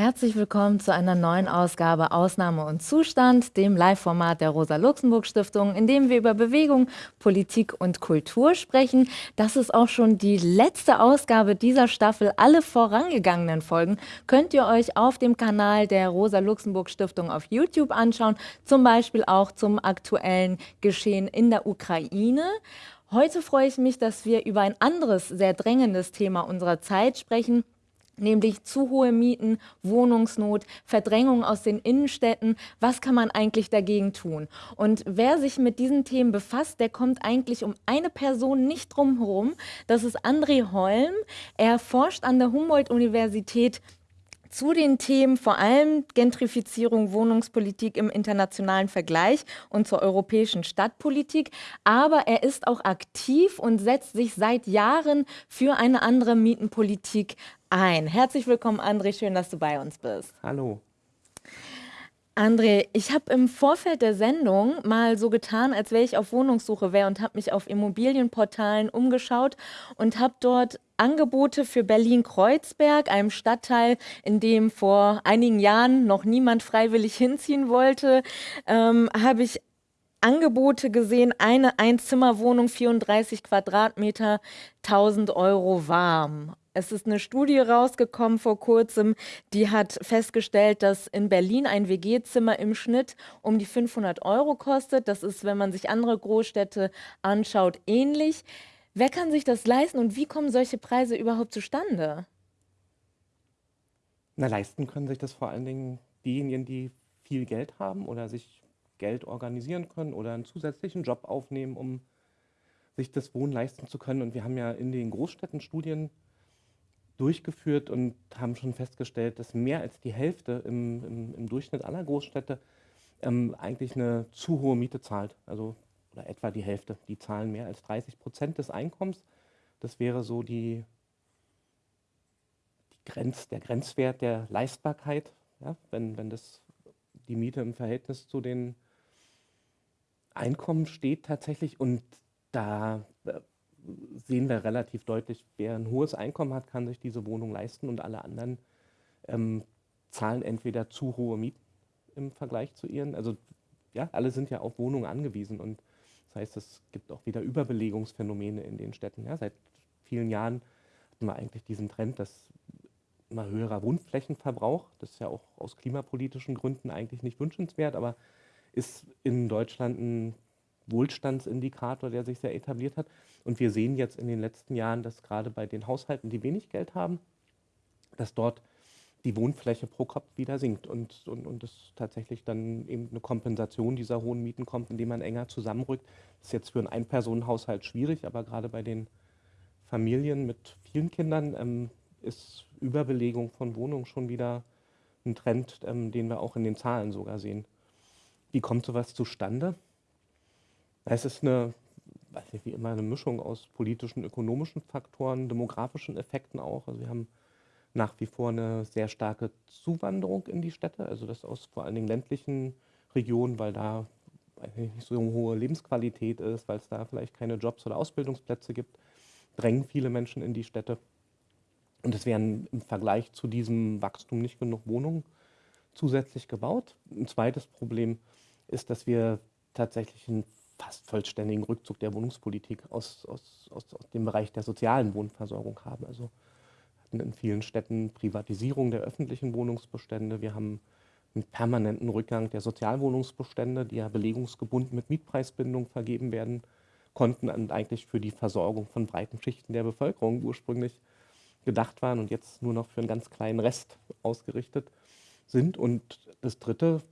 Herzlich willkommen zu einer neuen Ausgabe Ausnahme und Zustand, dem Live-Format der Rosa-Luxemburg-Stiftung, in dem wir über Bewegung, Politik und Kultur sprechen. Das ist auch schon die letzte Ausgabe dieser Staffel. Alle vorangegangenen Folgen könnt ihr euch auf dem Kanal der Rosa-Luxemburg-Stiftung auf YouTube anschauen, zum Beispiel auch zum aktuellen Geschehen in der Ukraine. Heute freue ich mich, dass wir über ein anderes, sehr drängendes Thema unserer Zeit sprechen, nämlich zu hohe Mieten, Wohnungsnot, Verdrängung aus den Innenstädten. Was kann man eigentlich dagegen tun? Und wer sich mit diesen Themen befasst, der kommt eigentlich um eine Person nicht drum herum. Das ist André Holm. Er forscht an der Humboldt-Universität zu den Themen vor allem Gentrifizierung, Wohnungspolitik im internationalen Vergleich und zur europäischen Stadtpolitik. Aber er ist auch aktiv und setzt sich seit Jahren für eine andere Mietenpolitik ein. Herzlich willkommen, André. Schön, dass du bei uns bist. Hallo. André, ich habe im Vorfeld der Sendung mal so getan, als wäre ich auf Wohnungssuche wäre und habe mich auf Immobilienportalen umgeschaut und habe dort Angebote für Berlin-Kreuzberg, einem Stadtteil, in dem vor einigen Jahren noch niemand freiwillig hinziehen wollte, ähm, habe ich Angebote gesehen, eine Einzimmerwohnung, 34 Quadratmeter, 1000 Euro warm. Es ist eine Studie rausgekommen vor kurzem, die hat festgestellt, dass in Berlin ein WG-Zimmer im Schnitt um die 500 Euro kostet. Das ist, wenn man sich andere Großstädte anschaut, ähnlich. Wer kann sich das leisten und wie kommen solche Preise überhaupt zustande? Na, leisten können sich das vor allen Dingen diejenigen, die viel Geld haben oder sich Geld organisieren können oder einen zusätzlichen Job aufnehmen, um sich das Wohnen leisten zu können. Und wir haben ja in den Großstädten Studien durchgeführt und haben schon festgestellt, dass mehr als die Hälfte im, im, im Durchschnitt aller Großstädte ähm, eigentlich eine zu hohe Miete zahlt. Also oder etwa die Hälfte. Die zahlen mehr als 30 Prozent des Einkommens. Das wäre so die, die Grenz, der Grenzwert der Leistbarkeit, ja, wenn, wenn das, die Miete im Verhältnis zu den Einkommen steht tatsächlich. Und da äh, sehen wir relativ deutlich, wer ein hohes Einkommen hat, kann sich diese Wohnung leisten und alle anderen ähm, zahlen entweder zu hohe Mieten im Vergleich zu ihren. Also ja, alle sind ja auf Wohnungen angewiesen und das heißt, es gibt auch wieder Überbelegungsphänomene in den Städten. Ja, seit vielen Jahren hatten wir eigentlich diesen Trend, dass immer höherer Wohnflächenverbrauch, das ist ja auch aus klimapolitischen Gründen eigentlich nicht wünschenswert, aber ist in Deutschland ein Wohlstandsindikator, der sich sehr etabliert hat. Und wir sehen jetzt in den letzten Jahren, dass gerade bei den Haushalten, die wenig Geld haben, dass dort die Wohnfläche pro Kopf wieder sinkt und, und, und es tatsächlich dann eben eine Kompensation dieser hohen Mieten kommt, indem man enger zusammenrückt. Das ist jetzt für einen Ein-Personen-Haushalt schwierig, aber gerade bei den Familien mit vielen Kindern ähm, ist Überbelegung von Wohnungen schon wieder ein Trend, ähm, den wir auch in den Zahlen sogar sehen. Wie kommt sowas zustande? Es ist eine, weiß nicht, wie immer eine Mischung aus politischen, ökonomischen Faktoren, demografischen Effekten auch. Also wir haben nach wie vor eine sehr starke Zuwanderung in die Städte, also das aus vor allen Dingen ländlichen Regionen, weil da nicht so eine hohe Lebensqualität ist, weil es da vielleicht keine Jobs oder Ausbildungsplätze gibt, drängen viele Menschen in die Städte. Und es werden im Vergleich zu diesem Wachstum nicht genug Wohnungen zusätzlich gebaut. Ein zweites Problem ist, dass wir tatsächlich einen fast vollständigen Rückzug der Wohnungspolitik aus, aus, aus, aus dem Bereich der sozialen Wohnversorgung haben. Also hatten in vielen Städten Privatisierung der öffentlichen Wohnungsbestände. Wir haben einen permanenten Rückgang der Sozialwohnungsbestände, die ja belegungsgebunden mit Mietpreisbindung vergeben werden konnten und eigentlich für die Versorgung von breiten Schichten der Bevölkerung ursprünglich gedacht waren und jetzt nur noch für einen ganz kleinen Rest ausgerichtet sind. Und das dritte,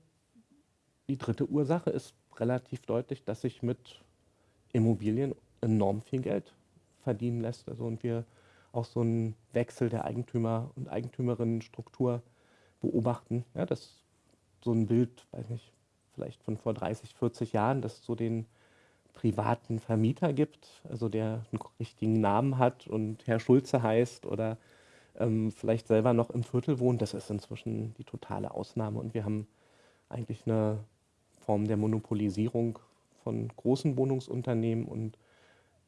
die dritte Ursache ist relativ deutlich, dass sich mit Immobilien enorm viel Geld verdienen lässt. Also und wir auch so einen Wechsel der Eigentümer- und Eigentümerinnenstruktur beobachten. Ja, das so ein Bild, weiß nicht, vielleicht von vor 30, 40 Jahren, dass es so den privaten Vermieter gibt, also der einen richtigen Namen hat und Herr Schulze heißt oder ähm, vielleicht selber noch im Viertel wohnt, das ist inzwischen die totale Ausnahme. Und wir haben eigentlich eine Form der Monopolisierung von großen Wohnungsunternehmen und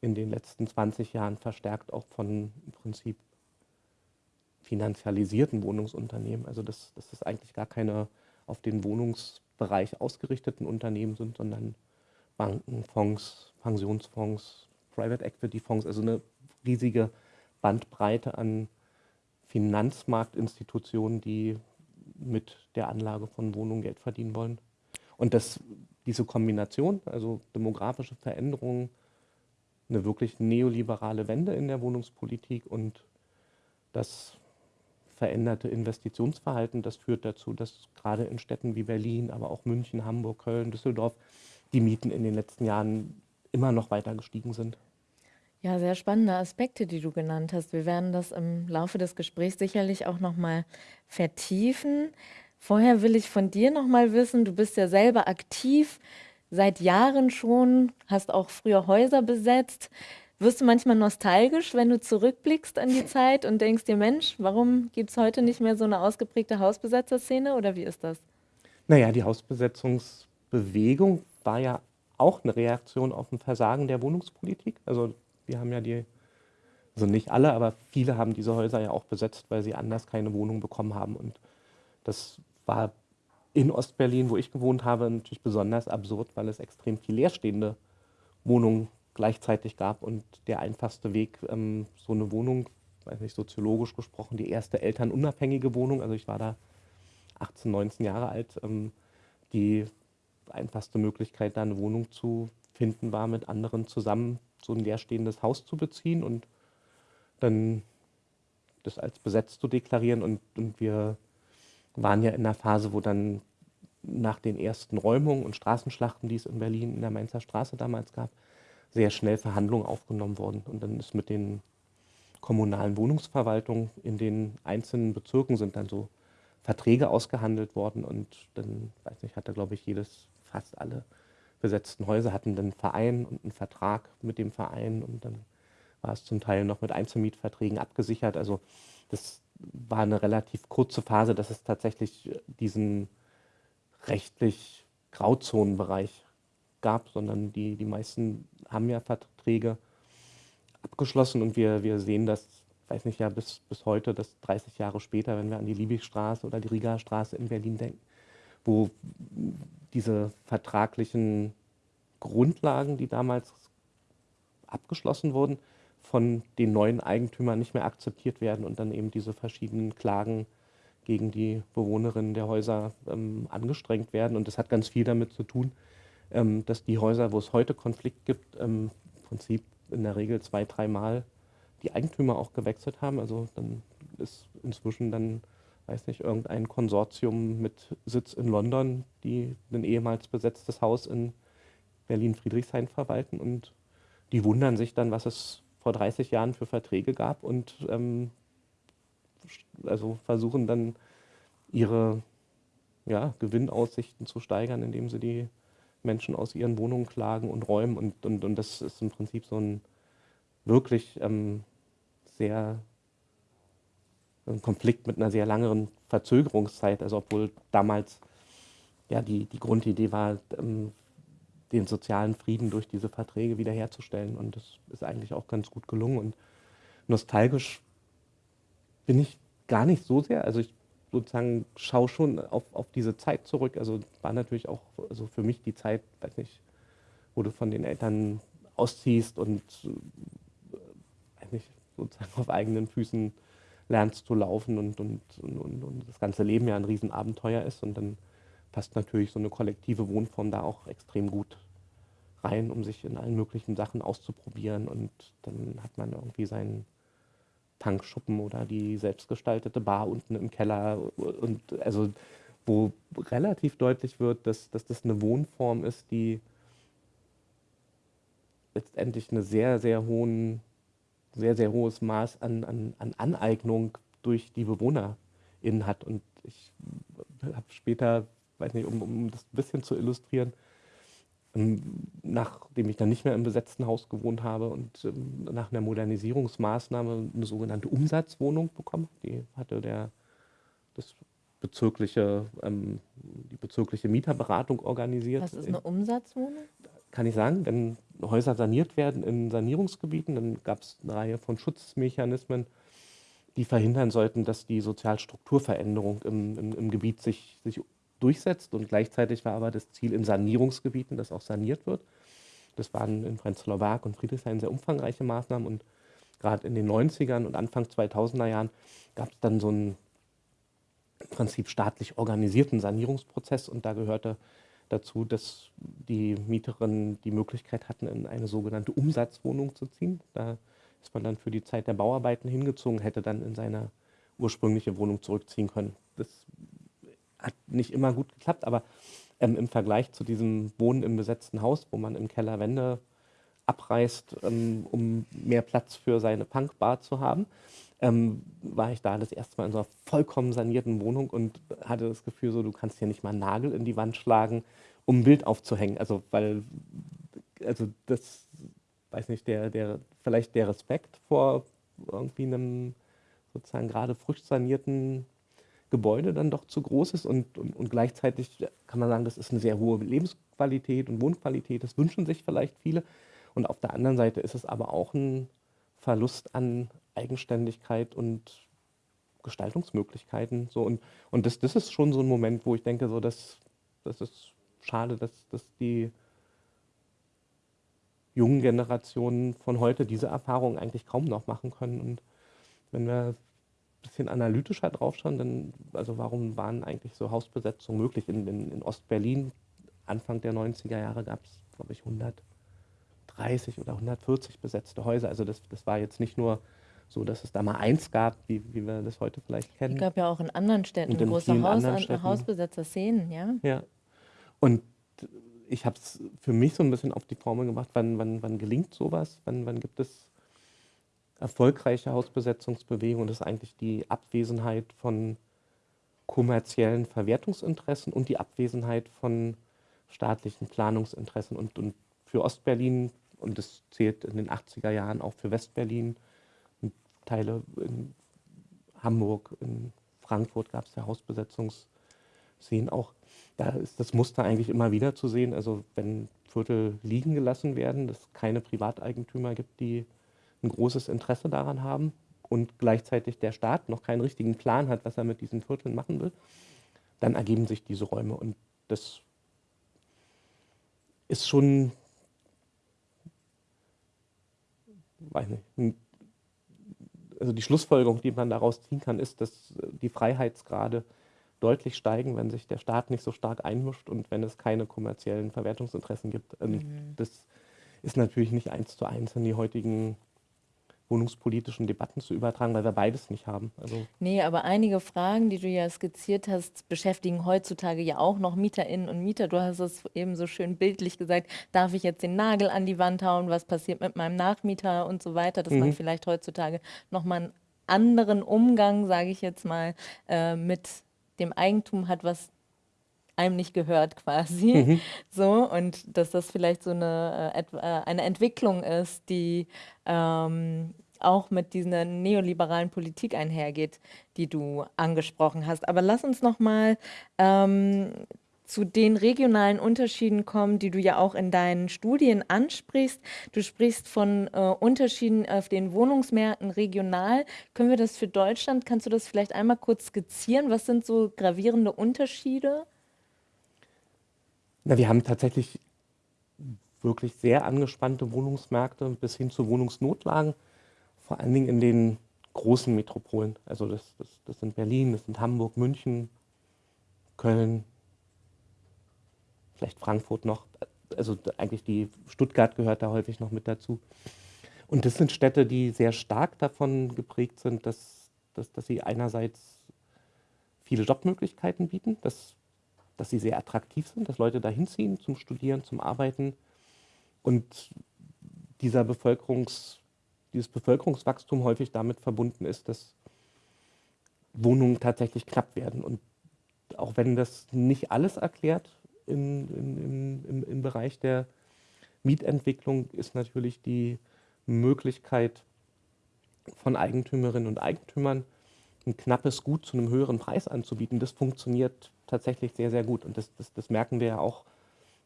in den letzten 20 Jahren verstärkt auch von im Prinzip finanzialisierten Wohnungsunternehmen. Also dass, dass das eigentlich gar keine auf den Wohnungsbereich ausgerichteten Unternehmen sind, sondern Banken, Fonds, Pensionsfonds, Private Equity Fonds, also eine riesige Bandbreite an Finanzmarktinstitutionen, die mit der Anlage von Wohnungen Geld verdienen wollen. Und das, diese Kombination, also demografische Veränderungen, eine wirklich neoliberale Wende in der Wohnungspolitik und das veränderte Investitionsverhalten, das führt dazu, dass gerade in Städten wie Berlin, aber auch München, Hamburg, Köln, Düsseldorf die Mieten in den letzten Jahren immer noch weiter gestiegen sind. Ja, sehr spannende Aspekte, die du genannt hast. Wir werden das im Laufe des Gesprächs sicherlich auch noch mal vertiefen. Vorher will ich von dir noch mal wissen, du bist ja selber aktiv seit Jahren schon, hast auch früher Häuser besetzt. Wirst du manchmal nostalgisch, wenn du zurückblickst an die Zeit und denkst dir, Mensch, warum gibt es heute nicht mehr so eine ausgeprägte Hausbesetzerszene oder wie ist das? Naja, die Hausbesetzungsbewegung war ja auch eine Reaktion auf ein Versagen der Wohnungspolitik. Also wir haben ja die, also nicht alle, aber viele haben diese Häuser ja auch besetzt, weil sie anders keine Wohnung bekommen haben. Und das war in Ostberlin, wo ich gewohnt habe, natürlich besonders absurd, weil es extrem viel leerstehende Wohnungen gleichzeitig gab. Und der einfachste Weg, ähm, so eine Wohnung, weiß nicht, soziologisch gesprochen, die erste elternunabhängige Wohnung, also ich war da 18, 19 Jahre alt, ähm, die einfachste Möglichkeit, da eine Wohnung zu finden, war mit anderen zusammen so ein leerstehendes Haus zu beziehen und dann das als besetzt zu deklarieren. Und, und wir waren ja in einer Phase, wo dann nach den ersten Räumungen und Straßenschlachten, die es in Berlin in der Mainzer Straße damals gab, sehr schnell Verhandlungen aufgenommen wurden. Und dann ist mit den kommunalen Wohnungsverwaltungen in den einzelnen Bezirken sind dann so Verträge ausgehandelt worden und dann, weiß nicht, hatte glaube ich jedes, fast alle besetzten Häuser hatten einen Verein und einen Vertrag mit dem Verein und dann war es zum Teil noch mit Einzelmietverträgen abgesichert. Also das war eine relativ kurze Phase, dass es tatsächlich diesen rechtlich Grauzonenbereich gab, sondern die, die meisten haben ja Verträge abgeschlossen und wir, wir sehen das, weiß nicht ja, bis, bis heute, das 30 Jahre später, wenn wir an die Liebigstraße oder die Riga-Straße in Berlin denken, wo diese vertraglichen Grundlagen, die damals abgeschlossen wurden, von den neuen Eigentümern nicht mehr akzeptiert werden und dann eben diese verschiedenen Klagen gegen die Bewohnerinnen der Häuser ähm, angestrengt werden. Und das hat ganz viel damit zu tun, ähm, dass die Häuser, wo es heute Konflikt gibt, ähm, im Prinzip in der Regel zwei, dreimal die Eigentümer auch gewechselt haben. Also dann ist inzwischen dann weiß nicht, irgendein Konsortium mit Sitz in London, die ein ehemals besetztes Haus in Berlin-Friedrichshain verwalten und die wundern sich dann, was es vor 30 Jahren für Verträge gab und ähm, also versuchen dann ihre ja, Gewinnaussichten zu steigern, indem sie die Menschen aus ihren Wohnungen klagen und räumen und, und, und das ist im Prinzip so ein wirklich ähm, sehr ein Konflikt mit einer sehr langen Verzögerungszeit. Also obwohl damals ja die, die Grundidee war, ähm, den sozialen Frieden durch diese Verträge wiederherzustellen. Und das ist eigentlich auch ganz gut gelungen. Und nostalgisch bin ich gar nicht so sehr. Also ich sozusagen schaue schon auf, auf diese Zeit zurück. Also war natürlich auch also für mich die Zeit, weiß nicht, wo du von den Eltern ausziehst und äh, nicht, sozusagen auf eigenen Füßen lernst zu laufen und, und, und, und, das ganze Leben ja ein Riesenabenteuer ist. Und dann passt natürlich so eine kollektive Wohnform da auch extrem gut rein, um sich in allen möglichen Sachen auszuprobieren. Und dann hat man irgendwie seinen Tankschuppen oder die selbstgestaltete Bar unten im Keller. Und also wo relativ deutlich wird, dass, dass das eine Wohnform ist, die letztendlich eine sehr, sehr hohen sehr, sehr hohes Maß an, an, an Aneignung durch die BewohnerInnen hat. Und ich habe später, weiß nicht, um, um das ein bisschen zu illustrieren, ähm, nachdem ich dann nicht mehr im besetzten Haus gewohnt habe und ähm, nach einer Modernisierungsmaßnahme eine sogenannte Umsatzwohnung bekommen. Die hatte der, das bezirkliche, ähm, die bezirkliche Mieterberatung organisiert. Was ist eine Umsatzwohnung? Kann ich sagen, wenn Häuser saniert werden in Sanierungsgebieten, dann gab es eine Reihe von Schutzmechanismen, die verhindern sollten, dass die Sozialstrukturveränderung im, im, im Gebiet sich, sich durchsetzt. Und gleichzeitig war aber das Ziel in Sanierungsgebieten, dass auch saniert wird. Das waren in Prenzlauer Berg und Friedrichshain sehr umfangreiche Maßnahmen. Und gerade in den 90ern und Anfang 2000er Jahren gab es dann so einen im Prinzip staatlich organisierten Sanierungsprozess. Und da gehörte dazu, dass die Mieterinnen die Möglichkeit hatten, in eine sogenannte Umsatzwohnung zu ziehen. Da ist man dann für die Zeit der Bauarbeiten hingezogen, hätte dann in seine ursprüngliche Wohnung zurückziehen können. Das hat nicht immer gut geklappt, aber ähm, im Vergleich zu diesem Wohnen im besetzten Haus, wo man im Keller Wände abreißt, ähm, um mehr Platz für seine Punkbar zu haben, ähm, war ich da das erste Mal in so einer vollkommen sanierten Wohnung und hatte das Gefühl, so du kannst hier nicht mal einen Nagel in die Wand schlagen, um ein Bild aufzuhängen. Also weil, also das, weiß nicht, der, der, vielleicht der Respekt vor irgendwie einem sozusagen gerade frisch sanierten Gebäude dann doch zu groß ist und, und, und gleichzeitig kann man sagen, das ist eine sehr hohe Lebensqualität und Wohnqualität, das wünschen sich vielleicht viele. Und auf der anderen Seite ist es aber auch ein Verlust an Eigenständigkeit und Gestaltungsmöglichkeiten. So, und und das, das ist schon so ein Moment, wo ich denke, so, das, das ist schade, dass, dass die jungen Generationen von heute diese Erfahrungen eigentlich kaum noch machen können. Und wenn wir ein bisschen analytischer draufschauen, dann, also warum waren eigentlich so Hausbesetzungen möglich? In, in, in Ostberlin, Anfang der 90er Jahre, gab es, glaube ich, 130 oder 140 besetzte Häuser. Also das, das war jetzt nicht nur so, dass es da mal eins gab, wie, wie wir das heute vielleicht kennen. Es gab ja auch in anderen Städten in große Haus, Hausbesetzer-Szenen, ja. Ja. Und ich habe es für mich so ein bisschen auf die Formel gemacht, wann, wann, wann gelingt sowas, wann, wann gibt es erfolgreiche Hausbesetzungsbewegungen. Das ist eigentlich die Abwesenheit von kommerziellen Verwertungsinteressen und die Abwesenheit von staatlichen Planungsinteressen. Und, und für Ostberlin, und das zählt in den 80er Jahren auch für Westberlin, Teile in Hamburg, in Frankfurt gab es ja Hausbesetzungsszenen auch da ist das Muster eigentlich immer wieder zu sehen. Also wenn Viertel liegen gelassen werden, dass es keine Privateigentümer gibt, die ein großes Interesse daran haben und gleichzeitig der Staat noch keinen richtigen Plan hat, was er mit diesen Vierteln machen will, dann ergeben sich diese Räume. Und das ist schon, weiß nicht, also die Schlussfolgerung, die man daraus ziehen kann, ist, dass die Freiheitsgrade deutlich steigen, wenn sich der Staat nicht so stark einmischt und wenn es keine kommerziellen Verwertungsinteressen gibt. Ähm, mhm. Das ist natürlich nicht eins zu eins in die heutigen wohnungspolitischen Debatten zu übertragen, weil wir beides nicht haben. Also nee, aber einige Fragen, die du ja skizziert hast, beschäftigen heutzutage ja auch noch Mieterinnen und Mieter. Du hast es eben so schön bildlich gesagt, darf ich jetzt den Nagel an die Wand hauen, was passiert mit meinem Nachmieter und so weiter, dass mhm. man vielleicht heutzutage nochmal einen anderen Umgang, sage ich jetzt mal, äh, mit dem Eigentum hat, was einem nicht gehört quasi. Mhm. So, und dass das vielleicht so eine, äh, äh, eine Entwicklung ist, die ähm, auch mit dieser neoliberalen Politik einhergeht, die du angesprochen hast. Aber lass uns noch mal ähm, zu den regionalen Unterschieden kommen, die du ja auch in deinen Studien ansprichst. Du sprichst von äh, Unterschieden auf den Wohnungsmärkten regional. Können wir das für Deutschland, kannst du das vielleicht einmal kurz skizzieren? Was sind so gravierende Unterschiede? Na, wir haben tatsächlich wirklich sehr angespannte Wohnungsmärkte bis hin zu Wohnungsnotlagen, vor allen Dingen in den großen Metropolen. Also das, das, das sind Berlin, das sind Hamburg, München, Köln, vielleicht Frankfurt noch, also eigentlich die Stuttgart gehört da häufig noch mit dazu. Und das sind Städte, die sehr stark davon geprägt sind, dass, dass, dass sie einerseits viele Jobmöglichkeiten bieten, dass, dass sie sehr attraktiv sind, dass Leute dahin ziehen zum Studieren, zum Arbeiten und dieser Bevölkerungs, dieses Bevölkerungswachstum häufig damit verbunden ist, dass Wohnungen tatsächlich knapp werden. Und auch wenn das nicht alles erklärt, in, in, im, im Bereich der Mietentwicklung ist natürlich die Möglichkeit von Eigentümerinnen und Eigentümern ein knappes Gut zu einem höheren Preis anzubieten. Das funktioniert tatsächlich sehr, sehr gut. Und das, das, das merken wir ja auch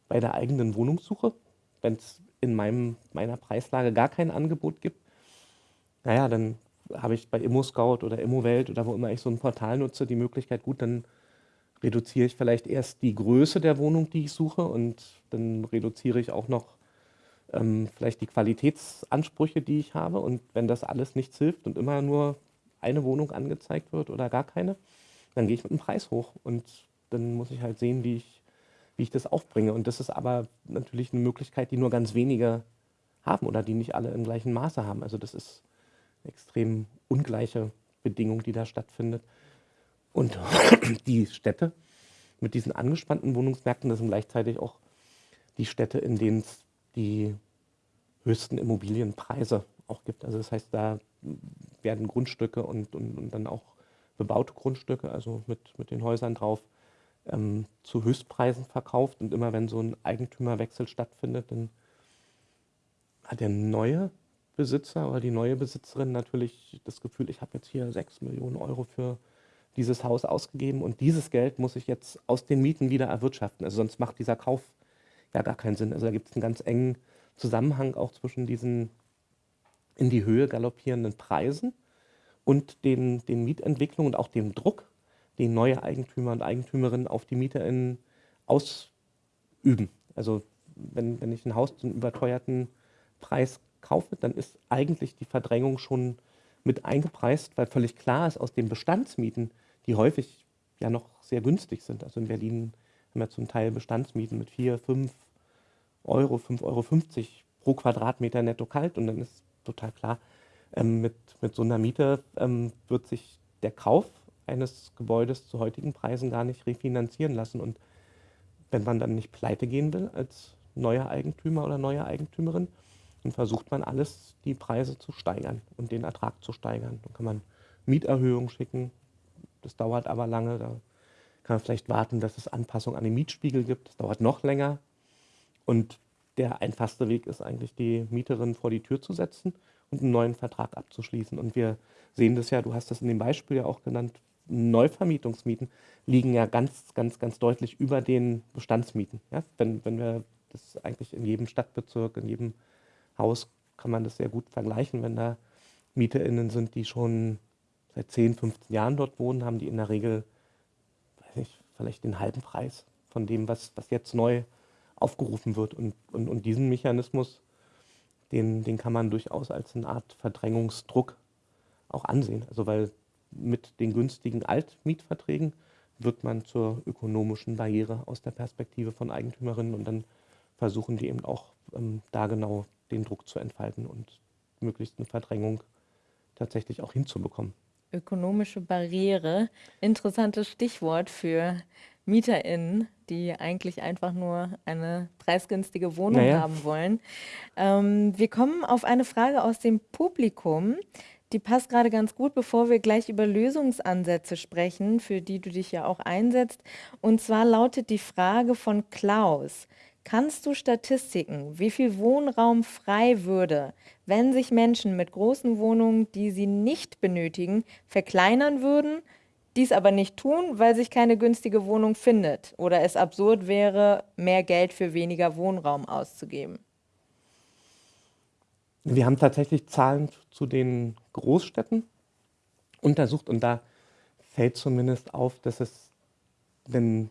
bei der eigenen Wohnungssuche. Wenn es in meinem, meiner Preislage gar kein Angebot gibt, naja, dann habe ich bei ImmoScout oder ImmoWelt oder wo immer ich so ein Portal nutze, die Möglichkeit, gut, dann reduziere ich vielleicht erst die Größe der Wohnung, die ich suche und dann reduziere ich auch noch ähm, vielleicht die Qualitätsansprüche, die ich habe. Und wenn das alles nichts hilft und immer nur eine Wohnung angezeigt wird oder gar keine, dann gehe ich mit dem Preis hoch und dann muss ich halt sehen, wie ich, wie ich das aufbringe. Und das ist aber natürlich eine Möglichkeit, die nur ganz wenige haben oder die nicht alle im gleichen Maße haben. Also das ist eine extrem ungleiche Bedingung, die da stattfindet. Und die Städte mit diesen angespannten Wohnungsmärkten, das sind gleichzeitig auch die Städte, in denen es die höchsten Immobilienpreise auch gibt. Also das heißt, da werden Grundstücke und, und, und dann auch bebaute Grundstücke, also mit, mit den Häusern drauf, ähm, zu Höchstpreisen verkauft. Und immer wenn so ein Eigentümerwechsel stattfindet, dann hat der neue Besitzer oder die neue Besitzerin natürlich das Gefühl, ich habe jetzt hier 6 Millionen Euro für dieses Haus ausgegeben und dieses Geld muss ich jetzt aus den Mieten wieder erwirtschaften. Also sonst macht dieser Kauf ja gar keinen Sinn. Also da gibt es einen ganz engen Zusammenhang auch zwischen diesen in die Höhe galoppierenden Preisen und den, den Mietentwicklungen und auch dem Druck, den neue Eigentümer und Eigentümerinnen auf die MieterInnen ausüben. Also wenn, wenn ich ein Haus zum überteuerten Preis kaufe, dann ist eigentlich die Verdrängung schon mit eingepreist, weil völlig klar ist aus den Bestandsmieten, die häufig ja noch sehr günstig sind. Also in Berlin haben wir zum Teil Bestandsmieten mit 4, 5 Euro, 5,50 Euro pro Quadratmeter netto kalt und dann ist total klar, ähm, mit, mit so einer Miete ähm, wird sich der Kauf eines Gebäudes zu heutigen Preisen gar nicht refinanzieren lassen. Und wenn man dann nicht pleite gehen will als neuer Eigentümer oder neue Eigentümerin, dann versucht man alles, die Preise zu steigern und den Ertrag zu steigern. Dann kann man Mieterhöhungen schicken, das dauert aber lange, da kann man vielleicht warten, dass es Anpassungen an den Mietspiegel gibt, das dauert noch länger. Und der einfachste Weg ist eigentlich, die Mieterin vor die Tür zu setzen und einen neuen Vertrag abzuschließen. Und wir sehen das ja, du hast das in dem Beispiel ja auch genannt, Neuvermietungsmieten liegen ja ganz, ganz, ganz deutlich über den Bestandsmieten. Ja? Wenn, wenn wir das eigentlich in jedem Stadtbezirk, in jedem Haus kann man das sehr gut vergleichen, wenn da MieterInnen sind, die schon seit 10, 15 Jahren dort wohnen, haben die in der Regel, weiß nicht, vielleicht den halben Preis von dem, was, was jetzt neu aufgerufen wird. Und, und, und diesen Mechanismus, den, den kann man durchaus als eine Art Verdrängungsdruck auch ansehen. Also weil mit den günstigen Altmietverträgen wird man zur ökonomischen Barriere aus der Perspektive von Eigentümerinnen und dann versuchen die eben auch ähm, da genau den Druck zu entfalten und möglichst eine Verdrängung tatsächlich auch hinzubekommen. Ökonomische Barriere, interessantes Stichwort für MieterInnen, die eigentlich einfach nur eine preisgünstige Wohnung naja. haben wollen. Ähm, wir kommen auf eine Frage aus dem Publikum. Die passt gerade ganz gut, bevor wir gleich über Lösungsansätze sprechen, für die du dich ja auch einsetzt. Und zwar lautet die Frage von Klaus. Kannst du Statistiken, wie viel Wohnraum frei würde, wenn sich Menschen mit großen Wohnungen, die sie nicht benötigen, verkleinern würden, dies aber nicht tun, weil sich keine günstige Wohnung findet oder es absurd wäre, mehr Geld für weniger Wohnraum auszugeben? Wir haben tatsächlich Zahlen zu den Großstädten untersucht und da fällt zumindest auf, dass es, wenn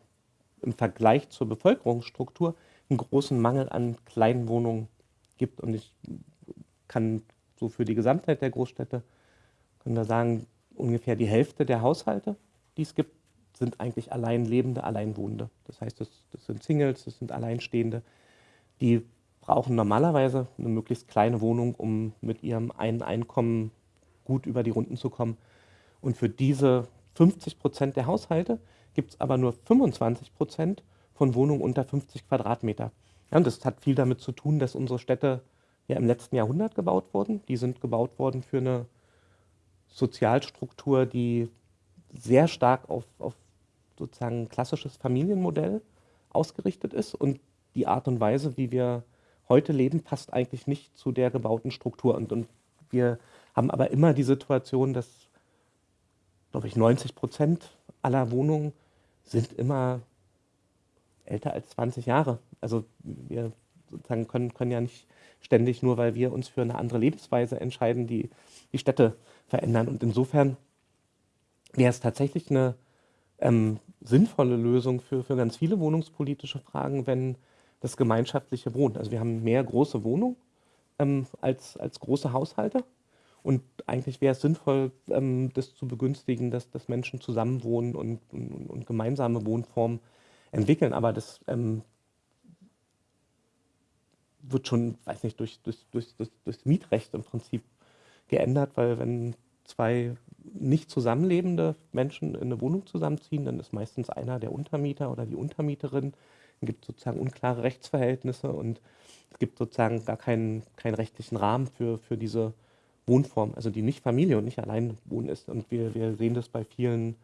im Vergleich zur Bevölkerungsstruktur einen großen Mangel an kleinen Wohnungen gibt. Und ich kann so für die Gesamtheit der Großstädte, können wir sagen, ungefähr die Hälfte der Haushalte, die es gibt, sind eigentlich allein lebende Alleinwohnende. Das heißt, das, das sind Singles, das sind Alleinstehende, die brauchen normalerweise eine möglichst kleine Wohnung, um mit ihrem einen Einkommen gut über die Runden zu kommen. Und für diese 50 Prozent der Haushalte gibt es aber nur 25 Prozent von Wohnungen unter 50 Quadratmeter. Ja, und das hat viel damit zu tun, dass unsere Städte ja im letzten Jahrhundert gebaut wurden. Die sind gebaut worden für eine Sozialstruktur, die sehr stark auf, auf sozusagen klassisches Familienmodell ausgerichtet ist. Und die Art und Weise, wie wir heute leben, passt eigentlich nicht zu der gebauten Struktur. Und, und wir haben aber immer die Situation, dass, glaube ich, 90 Prozent aller Wohnungen sind immer älter als 20 Jahre. Also wir sozusagen können, können ja nicht ständig, nur weil wir uns für eine andere Lebensweise entscheiden, die, die Städte verändern. Und insofern wäre es tatsächlich eine ähm, sinnvolle Lösung für, für ganz viele wohnungspolitische Fragen, wenn das gemeinschaftliche Wohnen, also wir haben mehr große Wohnungen ähm, als, als große Haushalte und eigentlich wäre es sinnvoll, ähm, das zu begünstigen, dass, dass Menschen zusammenwohnen und, und, und gemeinsame Wohnformen entwickeln. Aber das ähm, wird schon, weiß nicht, durch, durch, durch, durch, das Mietrecht im Prinzip geändert, weil wenn zwei nicht zusammenlebende Menschen in eine Wohnung zusammenziehen, dann ist meistens einer der Untermieter oder die Untermieterin. Es gibt sozusagen unklare Rechtsverhältnisse und es gibt sozusagen gar keinen, keinen rechtlichen Rahmen für, für diese Wohnform, also die nicht Familie und nicht allein wohnen ist. Und wir, wir sehen das bei vielen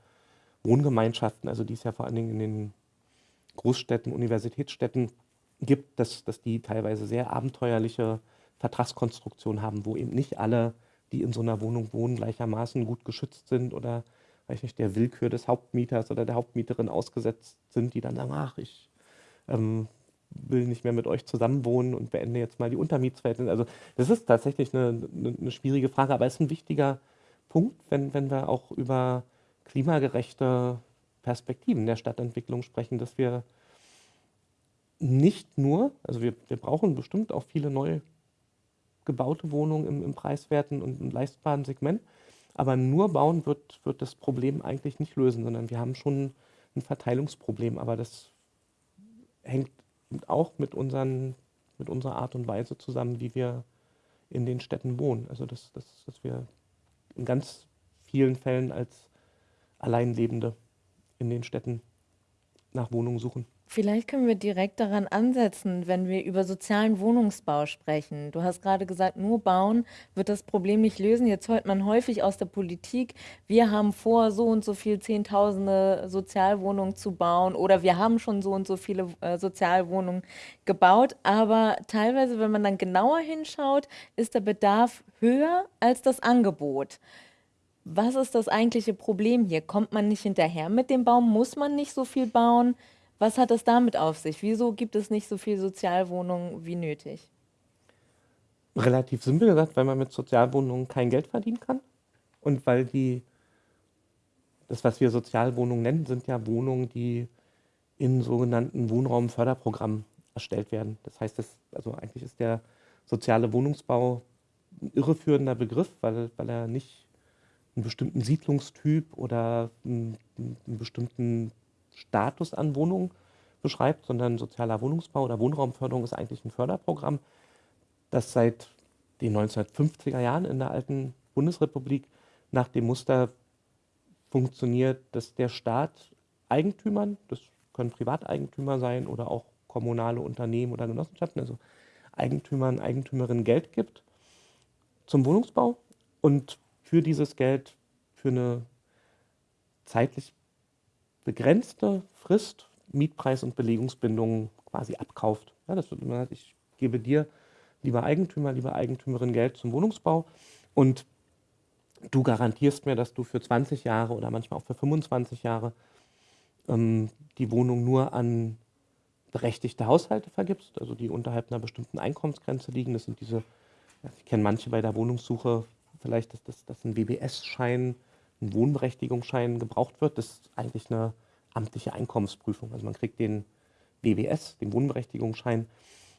Wohngemeinschaften, also die es ja vor allen Dingen in den Großstädten, Universitätsstädten gibt, dass, dass die teilweise sehr abenteuerliche Vertragskonstruktionen haben, wo eben nicht alle die in so einer Wohnung wohnen, gleichermaßen gut geschützt sind oder weiß nicht, der Willkür des Hauptmieters oder der Hauptmieterin ausgesetzt sind, die dann sagen, ach, ich ähm, will nicht mehr mit euch zusammenwohnen und beende jetzt mal die Untermietsverhältnisse. Also das ist tatsächlich eine, eine, schwierige Frage, aber es ist ein wichtiger Punkt, wenn, wenn wir auch über klimagerechte Perspektiven der Stadtentwicklung sprechen, dass wir nicht nur, also wir, wir brauchen bestimmt auch viele neue gebaute Wohnungen im, im preiswerten und im leistbaren Segment. Aber nur bauen wird, wird das Problem eigentlich nicht lösen, sondern wir haben schon ein Verteilungsproblem. Aber das hängt auch mit, unseren, mit unserer Art und Weise zusammen, wie wir in den Städten wohnen. Also dass, dass, dass wir in ganz vielen Fällen als Alleinlebende in den Städten nach Wohnungen suchen. Vielleicht können wir direkt daran ansetzen, wenn wir über sozialen Wohnungsbau sprechen. Du hast gerade gesagt, nur bauen wird das Problem nicht lösen. Jetzt hört man häufig aus der Politik, wir haben vor, so und so viel Zehntausende Sozialwohnungen zu bauen oder wir haben schon so und so viele äh, Sozialwohnungen gebaut. Aber teilweise, wenn man dann genauer hinschaut, ist der Bedarf höher als das Angebot. Was ist das eigentliche Problem hier? Kommt man nicht hinterher mit dem Baum? Muss man nicht so viel bauen? Was hat es damit auf sich? Wieso gibt es nicht so viel Sozialwohnungen wie nötig? Relativ simpel gesagt, weil man mit Sozialwohnungen kein Geld verdienen kann und weil die, das was wir Sozialwohnungen nennen, sind ja Wohnungen, die in sogenannten Wohnraumförderprogrammen erstellt werden. Das heißt, das, also eigentlich ist der soziale Wohnungsbau ein irreführender Begriff, weil, weil er nicht einen bestimmten Siedlungstyp oder einen, einen bestimmten Status an Wohnungen beschreibt, sondern sozialer Wohnungsbau oder Wohnraumförderung ist eigentlich ein Förderprogramm, das seit den 1950er Jahren in der alten Bundesrepublik nach dem Muster funktioniert, dass der Staat Eigentümern, das können Privateigentümer sein oder auch kommunale Unternehmen oder Genossenschaften, also Eigentümern, Eigentümerinnen Geld gibt zum Wohnungsbau und für dieses Geld für eine zeitlich begrenzte Frist Mietpreis- und Belegungsbindungen quasi abkauft. Ja, das wird immer, ich gebe dir, lieber Eigentümer, lieber Eigentümerin, Geld zum Wohnungsbau und du garantierst mir, dass du für 20 Jahre oder manchmal auch für 25 Jahre ähm, die Wohnung nur an berechtigte Haushalte vergibst, also die unterhalb einer bestimmten Einkommensgrenze liegen. Das sind diese, ich kenne manche bei der Wohnungssuche, vielleicht, dass das, das ein WBS-Schein ein Wohnberechtigungsschein gebraucht wird, das ist eigentlich eine amtliche Einkommensprüfung. Also man kriegt den WWS, den Wohnberechtigungsschein,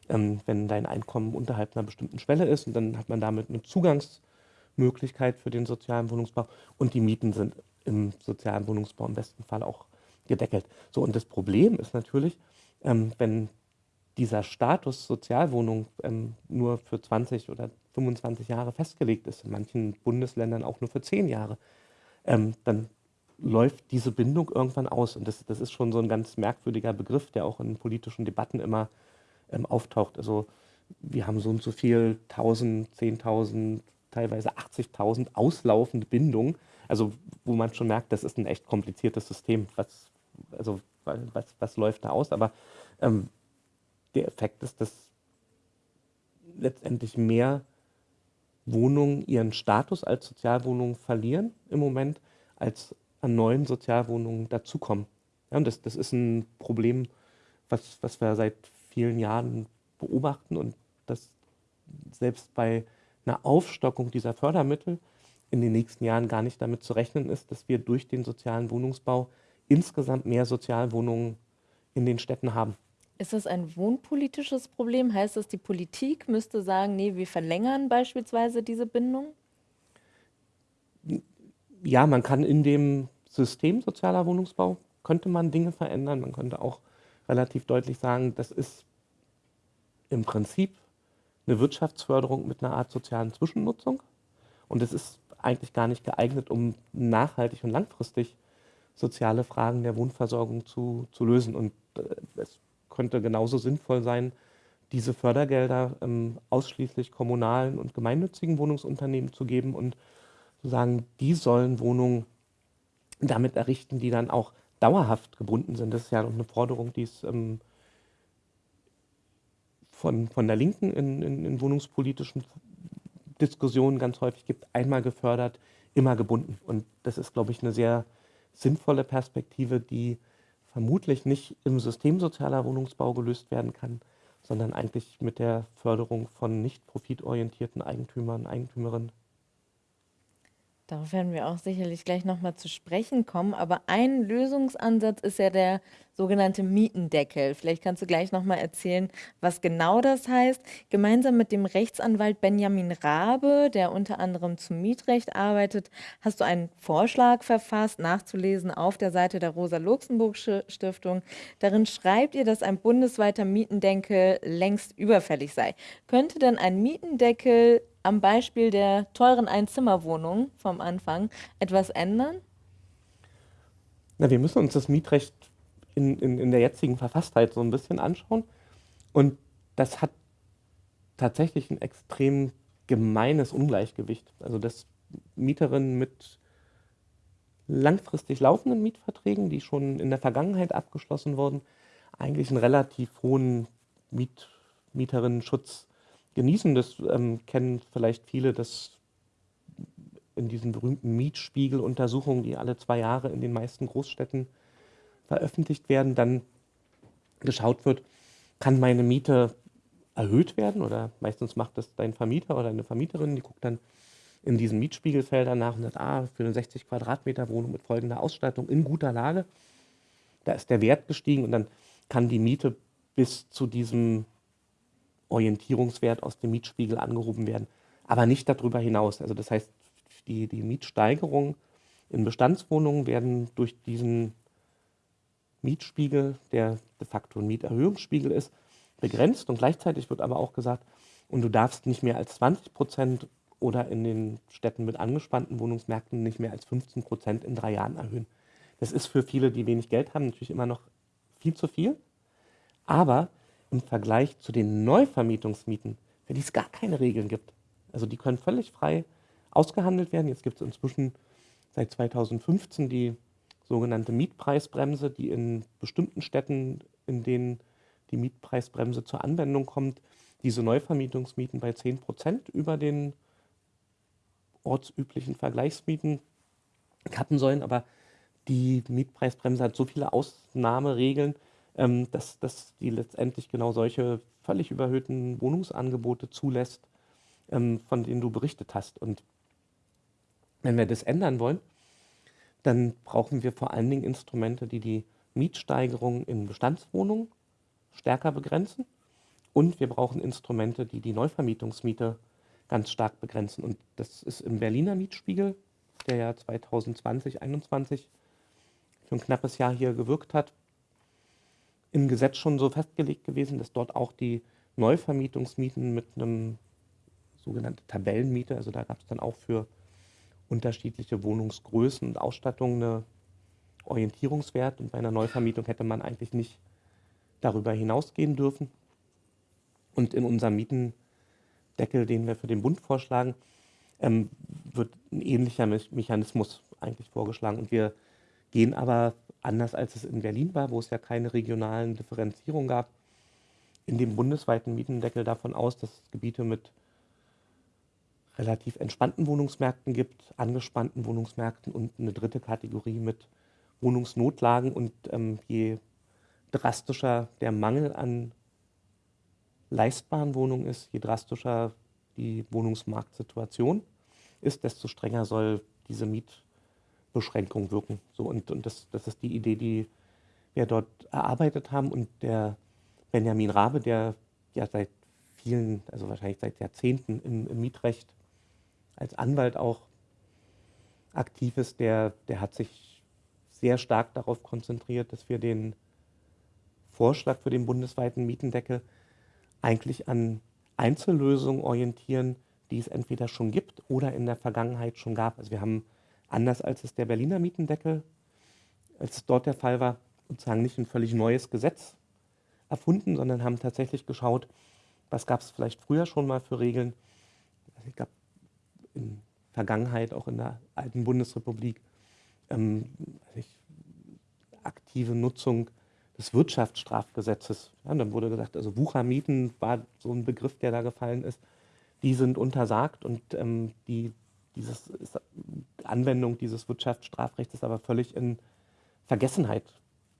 ähm, wenn dein Einkommen unterhalb einer bestimmten Schwelle ist und dann hat man damit eine Zugangsmöglichkeit für den sozialen Wohnungsbau und die Mieten sind im sozialen Wohnungsbau im besten Fall auch gedeckelt. So, und das Problem ist natürlich, ähm, wenn dieser Status Sozialwohnung ähm, nur für 20 oder 25 Jahre festgelegt ist, in manchen Bundesländern auch nur für 10 Jahre, ähm, dann läuft diese Bindung irgendwann aus. Und das, das ist schon so ein ganz merkwürdiger Begriff, der auch in politischen Debatten immer ähm, auftaucht. Also wir haben so und so viel, 1000, 10.000, teilweise 80.000 auslaufende Bindungen. Also wo man schon merkt, das ist ein echt kompliziertes System. Was, also, was, was läuft da aus? Aber ähm, der Effekt ist, dass letztendlich mehr Wohnungen ihren Status als Sozialwohnungen verlieren im Moment, als an neuen Sozialwohnungen dazukommen. Ja, und das, das ist ein Problem, was, was wir seit vielen Jahren beobachten und das selbst bei einer Aufstockung dieser Fördermittel in den nächsten Jahren gar nicht damit zu rechnen ist, dass wir durch den sozialen Wohnungsbau insgesamt mehr Sozialwohnungen in den Städten haben. Ist das ein wohnpolitisches Problem? Heißt das, die Politik müsste sagen, nee, wir verlängern beispielsweise diese Bindung? Ja, man kann in dem System sozialer Wohnungsbau, könnte man Dinge verändern. Man könnte auch relativ deutlich sagen, das ist im Prinzip eine Wirtschaftsförderung mit einer Art sozialen Zwischennutzung. Und es ist eigentlich gar nicht geeignet, um nachhaltig und langfristig soziale Fragen der Wohnversorgung zu, zu lösen. Und könnte genauso sinnvoll sein, diese Fördergelder ähm, ausschließlich kommunalen und gemeinnützigen Wohnungsunternehmen zu geben und zu sagen, die sollen Wohnungen damit errichten, die dann auch dauerhaft gebunden sind. Das ist ja eine Forderung, die es ähm, von, von der Linken in, in, in wohnungspolitischen Diskussionen ganz häufig gibt, einmal gefördert, immer gebunden. Und das ist, glaube ich, eine sehr sinnvolle Perspektive, die vermutlich nicht im System sozialer Wohnungsbau gelöst werden kann, sondern eigentlich mit der Förderung von nicht profitorientierten Eigentümern, Eigentümerinnen Darauf werden wir auch sicherlich gleich nochmal zu sprechen kommen. Aber ein Lösungsansatz ist ja der sogenannte Mietendeckel. Vielleicht kannst du gleich nochmal erzählen, was genau das heißt. Gemeinsam mit dem Rechtsanwalt Benjamin Rabe, der unter anderem zum Mietrecht arbeitet, hast du einen Vorschlag verfasst, nachzulesen auf der Seite der Rosa-Luxemburg-Stiftung. Darin schreibt ihr, dass ein bundesweiter Mietendeckel längst überfällig sei. Könnte denn ein Mietendeckel am Beispiel der teuren Einzimmerwohnung vom Anfang etwas ändern? Na, wir müssen uns das Mietrecht in, in, in der jetzigen Verfasstheit so ein bisschen anschauen. Und das hat tatsächlich ein extrem gemeines Ungleichgewicht. Also dass Mieterinnen mit langfristig laufenden Mietverträgen, die schon in der Vergangenheit abgeschlossen wurden, eigentlich einen relativ hohen Miet Mieterinnenschutz genießen. Das ähm, kennen vielleicht viele, dass in diesen berühmten Mietspiegeluntersuchungen, die alle zwei Jahre in den meisten Großstädten veröffentlicht werden, dann geschaut wird, kann meine Miete erhöht werden oder meistens macht das dein Vermieter oder eine Vermieterin, die guckt dann in diesen Mietspiegelfeldern nach und sagt, ah, für eine 60 Quadratmeter Wohnung mit folgender Ausstattung in guter Lage, da ist der Wert gestiegen und dann kann die Miete bis zu diesem Orientierungswert aus dem Mietspiegel angehoben werden, aber nicht darüber hinaus. Also das heißt, die, die Mietsteigerungen in Bestandswohnungen werden durch diesen Mietspiegel, der de facto ein Mieterhöhungsspiegel ist, begrenzt und gleichzeitig wird aber auch gesagt, und du darfst nicht mehr als 20 Prozent oder in den Städten mit angespannten Wohnungsmärkten nicht mehr als 15 Prozent in drei Jahren erhöhen. Das ist für viele, die wenig Geld haben, natürlich immer noch viel zu viel. Aber im Vergleich zu den Neuvermietungsmieten, für die es gar keine Regeln gibt. Also die können völlig frei ausgehandelt werden. Jetzt gibt es inzwischen seit 2015 die sogenannte Mietpreisbremse, die in bestimmten Städten, in denen die Mietpreisbremse zur Anwendung kommt, diese Neuvermietungsmieten bei 10 Prozent über den ortsüblichen Vergleichsmieten kappen sollen. Aber die Mietpreisbremse hat so viele Ausnahmeregeln, ähm, dass, dass die letztendlich genau solche völlig überhöhten Wohnungsangebote zulässt, ähm, von denen du berichtet hast. Und wenn wir das ändern wollen, dann brauchen wir vor allen Dingen Instrumente, die die Mietsteigerung in Bestandswohnungen stärker begrenzen. Und wir brauchen Instrumente, die die Neuvermietungsmiete ganz stark begrenzen. Und das ist im Berliner Mietspiegel, der ja 2020, 2021 für ein knappes Jahr hier gewirkt hat, im Gesetz schon so festgelegt gewesen, dass dort auch die Neuvermietungsmieten mit einem sogenannten Tabellenmiete, also da gab es dann auch für unterschiedliche Wohnungsgrößen und Ausstattungen eine Orientierungswert und bei einer Neuvermietung hätte man eigentlich nicht darüber hinausgehen dürfen. Und in unserem Mietendeckel, den wir für den Bund vorschlagen, ähm, wird ein ähnlicher Me Mechanismus eigentlich vorgeschlagen. Und wir gehen aber anders als es in Berlin war, wo es ja keine regionalen Differenzierungen gab, in dem bundesweiten Mietendeckel davon aus, dass Gebiete mit relativ entspannten Wohnungsmärkten gibt, angespannten Wohnungsmärkten und eine dritte Kategorie mit Wohnungsnotlagen. Und ähm, je drastischer der Mangel an leistbaren Wohnungen ist, je drastischer die Wohnungsmarktsituation. ist, desto strenger soll diese Mietbeschränkung wirken. So, und und das, das ist die Idee, die wir dort erarbeitet haben. Und der Benjamin Rabe, der ja seit vielen, also wahrscheinlich seit Jahrzehnten im, im Mietrecht als Anwalt auch aktiv ist, der, der hat sich sehr stark darauf konzentriert, dass wir den Vorschlag für den bundesweiten Mietendeckel eigentlich an Einzellösungen orientieren, die es entweder schon gibt oder in der Vergangenheit schon gab. Also wir haben, anders als es der Berliner Mietendeckel, als es dort der Fall war, sozusagen nicht ein völlig neues Gesetz erfunden, sondern haben tatsächlich geschaut, was gab es vielleicht früher schon mal für Regeln. Also ich glaube, in Vergangenheit, auch in der alten Bundesrepublik, ähm, also aktive Nutzung des Wirtschaftsstrafgesetzes. Ja, dann wurde gesagt, also Wuchermieten war so ein Begriff, der da gefallen ist. Die sind untersagt und ähm, die dieses ist, Anwendung dieses Wirtschaftsstrafrechts ist aber völlig in Vergessenheit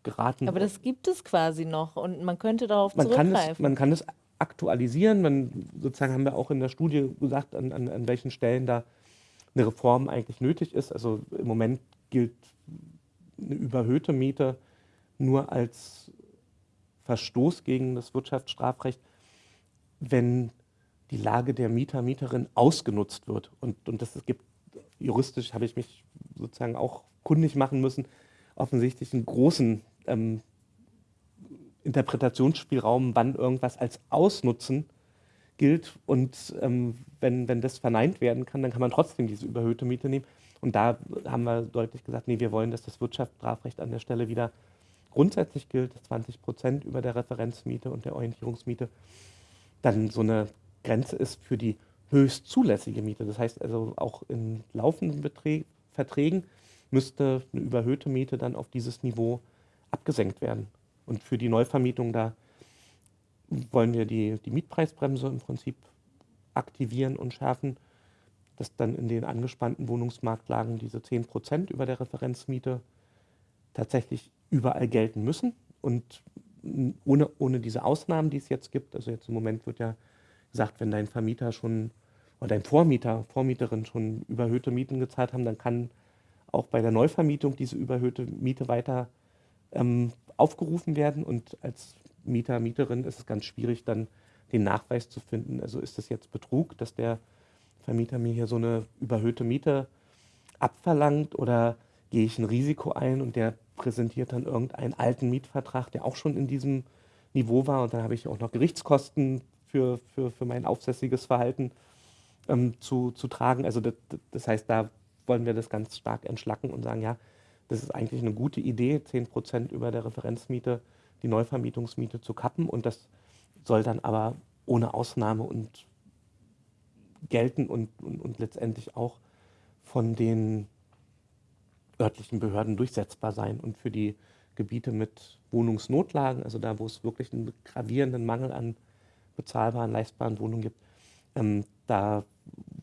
geraten. Aber das gibt es quasi noch und man könnte darauf man zurückgreifen. Kann es, man kann es aktualisieren. Man, sozusagen haben wir auch in der Studie gesagt, an, an, an welchen Stellen da eine Reform eigentlich nötig ist. Also im Moment gilt eine überhöhte Miete nur als Verstoß gegen das Wirtschaftsstrafrecht, wenn die Lage der Mieter, Mieterin ausgenutzt wird. Und, und das gibt, juristisch habe ich mich sozusagen auch kundig machen müssen, offensichtlich einen großen ähm, Interpretationsspielraum, wann irgendwas als Ausnutzen gilt. Und ähm, wenn, wenn das verneint werden kann, dann kann man trotzdem diese überhöhte Miete nehmen. Und da haben wir deutlich gesagt, nee, wir wollen, dass das Wirtschaftsstrafrecht an der Stelle wieder grundsätzlich gilt, 20 Prozent über der Referenzmiete und der Orientierungsmiete dann so eine Grenze ist für die höchst zulässige Miete. Das heißt also auch in laufenden Beträ Verträgen müsste eine überhöhte Miete dann auf dieses Niveau abgesenkt werden. Und für die Neuvermietung da wollen wir die, die Mietpreisbremse im Prinzip aktivieren und schärfen, dass dann in den angespannten Wohnungsmarktlagen diese 10 Prozent über der Referenzmiete tatsächlich überall gelten müssen und ohne, ohne diese Ausnahmen, die es jetzt gibt. Also jetzt im Moment wird ja gesagt, wenn dein Vermieter schon oder dein Vormieter, Vormieterin schon überhöhte Mieten gezahlt haben, dann kann auch bei der Neuvermietung diese überhöhte Miete weiter ähm, aufgerufen werden. Und als Mieter, Mieterin ist es ganz schwierig, dann den Nachweis zu finden. Also ist das jetzt Betrug, dass der Vermieter mir hier so eine überhöhte Miete abverlangt oder gehe ich ein Risiko ein und der präsentiert dann irgendeinen alten Mietvertrag, der auch schon in diesem Niveau war und dann habe ich auch noch Gerichtskosten für, für, für mein aufsässiges Verhalten ähm, zu, zu tragen. Also das, das heißt, da wollen wir das ganz stark entschlacken und sagen, ja, das ist eigentlich eine gute Idee, 10 Prozent über der Referenzmiete die Neuvermietungsmiete zu kappen und das soll dann aber ohne Ausnahme und gelten und, und, und letztendlich auch von den örtlichen Behörden durchsetzbar sein. Und für die Gebiete mit Wohnungsnotlagen, also da, wo es wirklich einen gravierenden Mangel an bezahlbaren, leistbaren Wohnungen gibt, ähm, da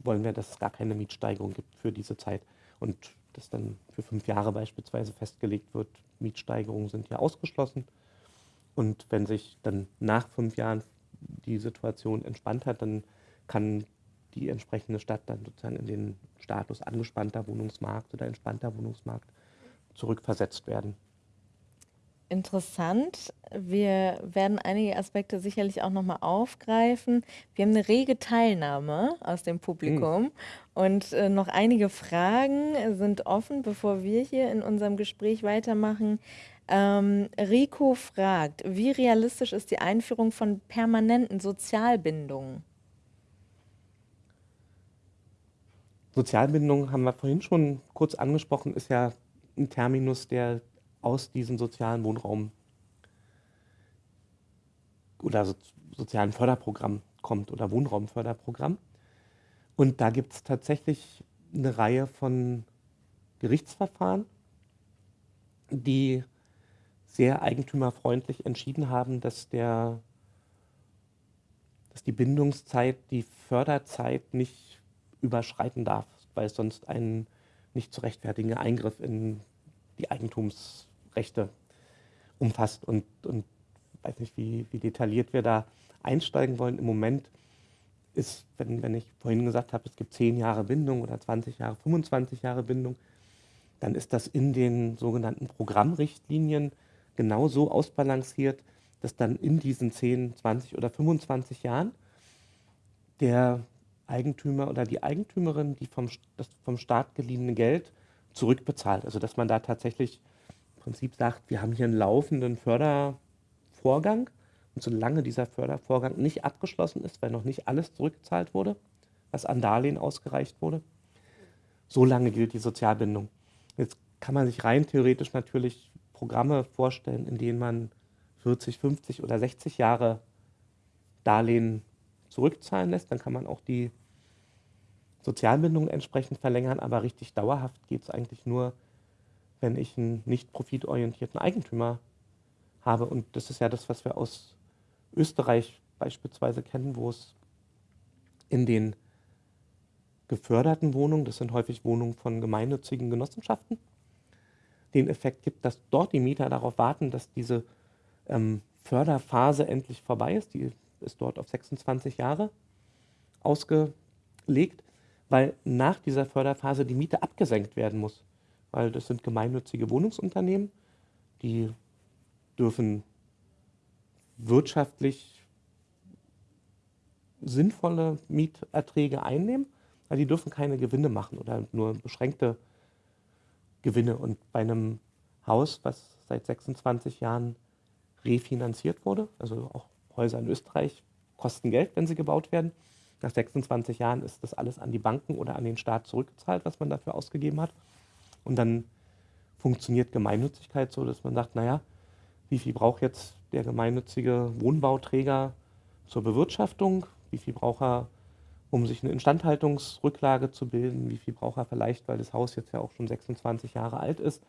wollen wir, dass es gar keine Mietsteigerung gibt für diese Zeit. Und das dann für fünf Jahre beispielsweise festgelegt wird, Mietsteigerungen sind ja ausgeschlossen. Und wenn sich dann nach fünf Jahren die Situation entspannt hat, dann kann die entsprechende Stadt dann sozusagen in den Status angespannter Wohnungsmarkt oder entspannter Wohnungsmarkt zurückversetzt werden. Interessant. Wir werden einige Aspekte sicherlich auch nochmal aufgreifen. Wir haben eine rege Teilnahme aus dem Publikum mhm. und äh, noch einige Fragen sind offen, bevor wir hier in unserem Gespräch weitermachen. Ähm, Rico fragt, wie realistisch ist die Einführung von permanenten Sozialbindungen? Sozialbindung haben wir vorhin schon kurz angesprochen, ist ja ein Terminus, der aus diesem sozialen Wohnraum oder so, sozialen Förderprogramm kommt oder Wohnraumförderprogramm. Und da gibt es tatsächlich eine Reihe von Gerichtsverfahren, die sehr eigentümerfreundlich entschieden haben, dass, der, dass die Bindungszeit die Förderzeit nicht überschreiten darf, weil es sonst einen nicht zu rechtfertigenden Eingriff in die Eigentumsrechte umfasst. Und, und weiß nicht, wie, wie detailliert wir da einsteigen wollen. Im Moment ist, wenn, wenn ich vorhin gesagt habe, es gibt 10 Jahre Bindung oder 20 Jahre, 25 Jahre Bindung, dann ist das in den sogenannten Programmrichtlinien genauso ausbalanciert, dass dann in diesen 10, 20 oder 25 Jahren der Eigentümer oder die Eigentümerin, die vom, das vom Staat geliehene Geld zurückbezahlt. Also dass man da tatsächlich Prinzip sagt, wir haben hier einen laufenden Fördervorgang und solange dieser Fördervorgang nicht abgeschlossen ist, weil noch nicht alles zurückgezahlt wurde, was an Darlehen ausgereicht wurde, solange gilt die Sozialbindung. Jetzt kann man sich rein theoretisch natürlich Programme vorstellen, in denen man 40, 50 oder 60 Jahre Darlehen zurückzahlen lässt. Dann kann man auch die Sozialbindung entsprechend verlängern, aber richtig dauerhaft geht es eigentlich nur, wenn ich einen nicht profitorientierten Eigentümer habe. Und das ist ja das, was wir aus Österreich beispielsweise kennen, wo es in den geförderten Wohnungen, das sind häufig Wohnungen von gemeinnützigen Genossenschaften, den Effekt gibt, dass dort die Mieter darauf warten, dass diese ähm, Förderphase endlich vorbei ist. Die ist dort auf 26 Jahre ausgelegt, weil nach dieser Förderphase die Miete abgesenkt werden muss. Weil das sind gemeinnützige Wohnungsunternehmen, die dürfen wirtschaftlich sinnvolle Mieterträge einnehmen, weil die dürfen keine Gewinne machen oder nur beschränkte Gewinne. Und bei einem Haus, was seit 26 Jahren refinanziert wurde, also auch Häuser in Österreich kosten Geld, wenn sie gebaut werden. Nach 26 Jahren ist das alles an die Banken oder an den Staat zurückgezahlt, was man dafür ausgegeben hat. Und dann funktioniert Gemeinnützigkeit so, dass man sagt, naja, wie viel braucht jetzt der gemeinnützige Wohnbauträger zur Bewirtschaftung? Wie viel braucht er, um sich eine Instandhaltungsrücklage zu bilden? Wie viel braucht er vielleicht, weil das Haus jetzt ja auch schon 26 Jahre alt ist,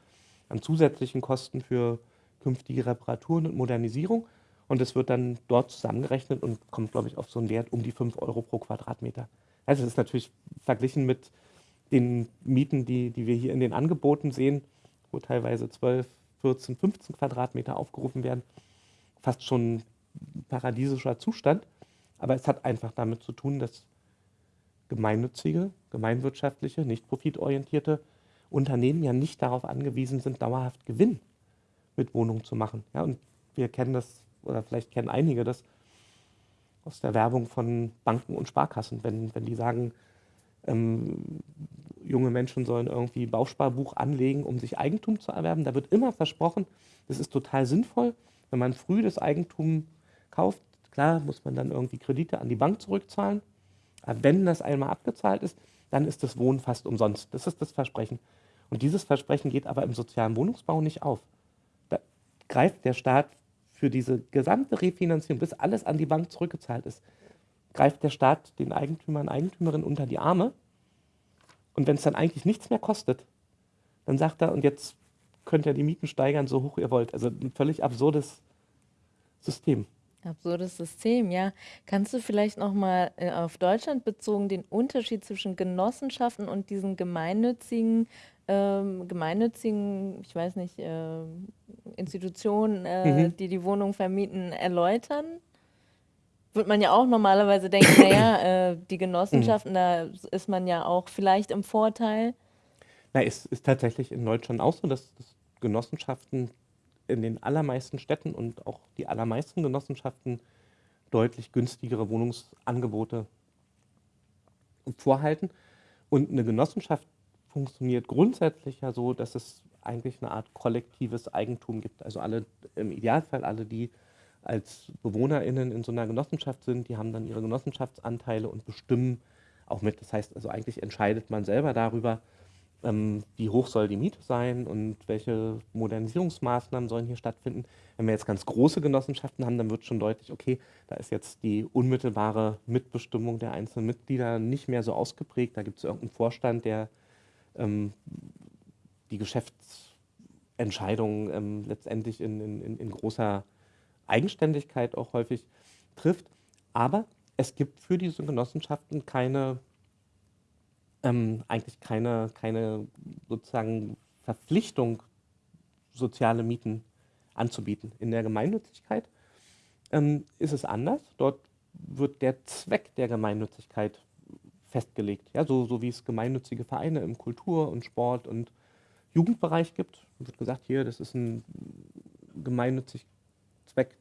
an zusätzlichen Kosten für künftige Reparaturen und Modernisierung? Und es wird dann dort zusammengerechnet und kommt, glaube ich, auf so einen Wert um die 5 Euro pro Quadratmeter. Also das ist natürlich verglichen mit den Mieten, die, die wir hier in den Angeboten sehen, wo teilweise 12, 14, 15 Quadratmeter aufgerufen werden, fast schon paradiesischer Zustand. Aber es hat einfach damit zu tun, dass gemeinnützige, gemeinwirtschaftliche, nicht profitorientierte Unternehmen ja nicht darauf angewiesen sind, dauerhaft Gewinn mit Wohnungen zu machen. Ja, und wir kennen das oder vielleicht kennen einige das aus der Werbung von Banken und Sparkassen, wenn, wenn die sagen, ähm, junge Menschen sollen irgendwie Bausparbuch anlegen, um sich Eigentum zu erwerben. Da wird immer versprochen, das ist total sinnvoll, wenn man früh das Eigentum kauft. Klar muss man dann irgendwie Kredite an die Bank zurückzahlen. Aber wenn das einmal abgezahlt ist, dann ist das Wohnen fast umsonst. Das ist das Versprechen. Und dieses Versprechen geht aber im sozialen Wohnungsbau nicht auf. Da greift der Staat für diese gesamte Refinanzierung, bis alles an die Bank zurückgezahlt ist, greift der Staat den Eigentümern und Eigentümerinnen unter die Arme. Und wenn es dann eigentlich nichts mehr kostet, dann sagt er, und jetzt könnt ihr die Mieten steigern, so hoch ihr wollt. Also ein völlig absurdes System. Absurdes System, ja. Kannst du vielleicht nochmal äh, auf Deutschland bezogen den Unterschied zwischen Genossenschaften und diesen gemeinnützigen ähm, gemeinnützigen, ich weiß nicht, äh, Institutionen, äh, mhm. die die Wohnung vermieten, erläutern? Würde man ja auch normalerweise denken, naja, äh, die Genossenschaften, mhm. da ist man ja auch vielleicht im Vorteil. Na, es ist tatsächlich in Deutschland auch so, dass, dass Genossenschaften in den allermeisten Städten und auch die allermeisten Genossenschaften deutlich günstigere Wohnungsangebote vorhalten. Und eine Genossenschaft funktioniert grundsätzlich ja so, dass es eigentlich eine Art kollektives Eigentum gibt. Also alle, im Idealfall alle, die als BewohnerInnen in so einer Genossenschaft sind, die haben dann ihre Genossenschaftsanteile und bestimmen auch mit. Das heißt also eigentlich entscheidet man selber darüber, ähm, wie hoch soll die Miete sein und welche Modernisierungsmaßnahmen sollen hier stattfinden. Wenn wir jetzt ganz große Genossenschaften haben, dann wird schon deutlich, okay, da ist jetzt die unmittelbare Mitbestimmung der einzelnen Mitglieder nicht mehr so ausgeprägt. Da gibt es irgendeinen Vorstand, der ähm, die Geschäftsentscheidungen ähm, letztendlich in, in, in großer Eigenständigkeit auch häufig trifft. Aber es gibt für diese Genossenschaften keine, ähm, eigentlich keine, keine sozusagen Verpflichtung, soziale Mieten anzubieten. In der Gemeinnützigkeit ähm, ist es anders. Dort wird der Zweck der Gemeinnützigkeit festgelegt. Ja, so, so wie es gemeinnützige Vereine im Kultur- und Sport- und Jugendbereich gibt. Wird gesagt, hier, das ist ein gemeinnützig Zweck,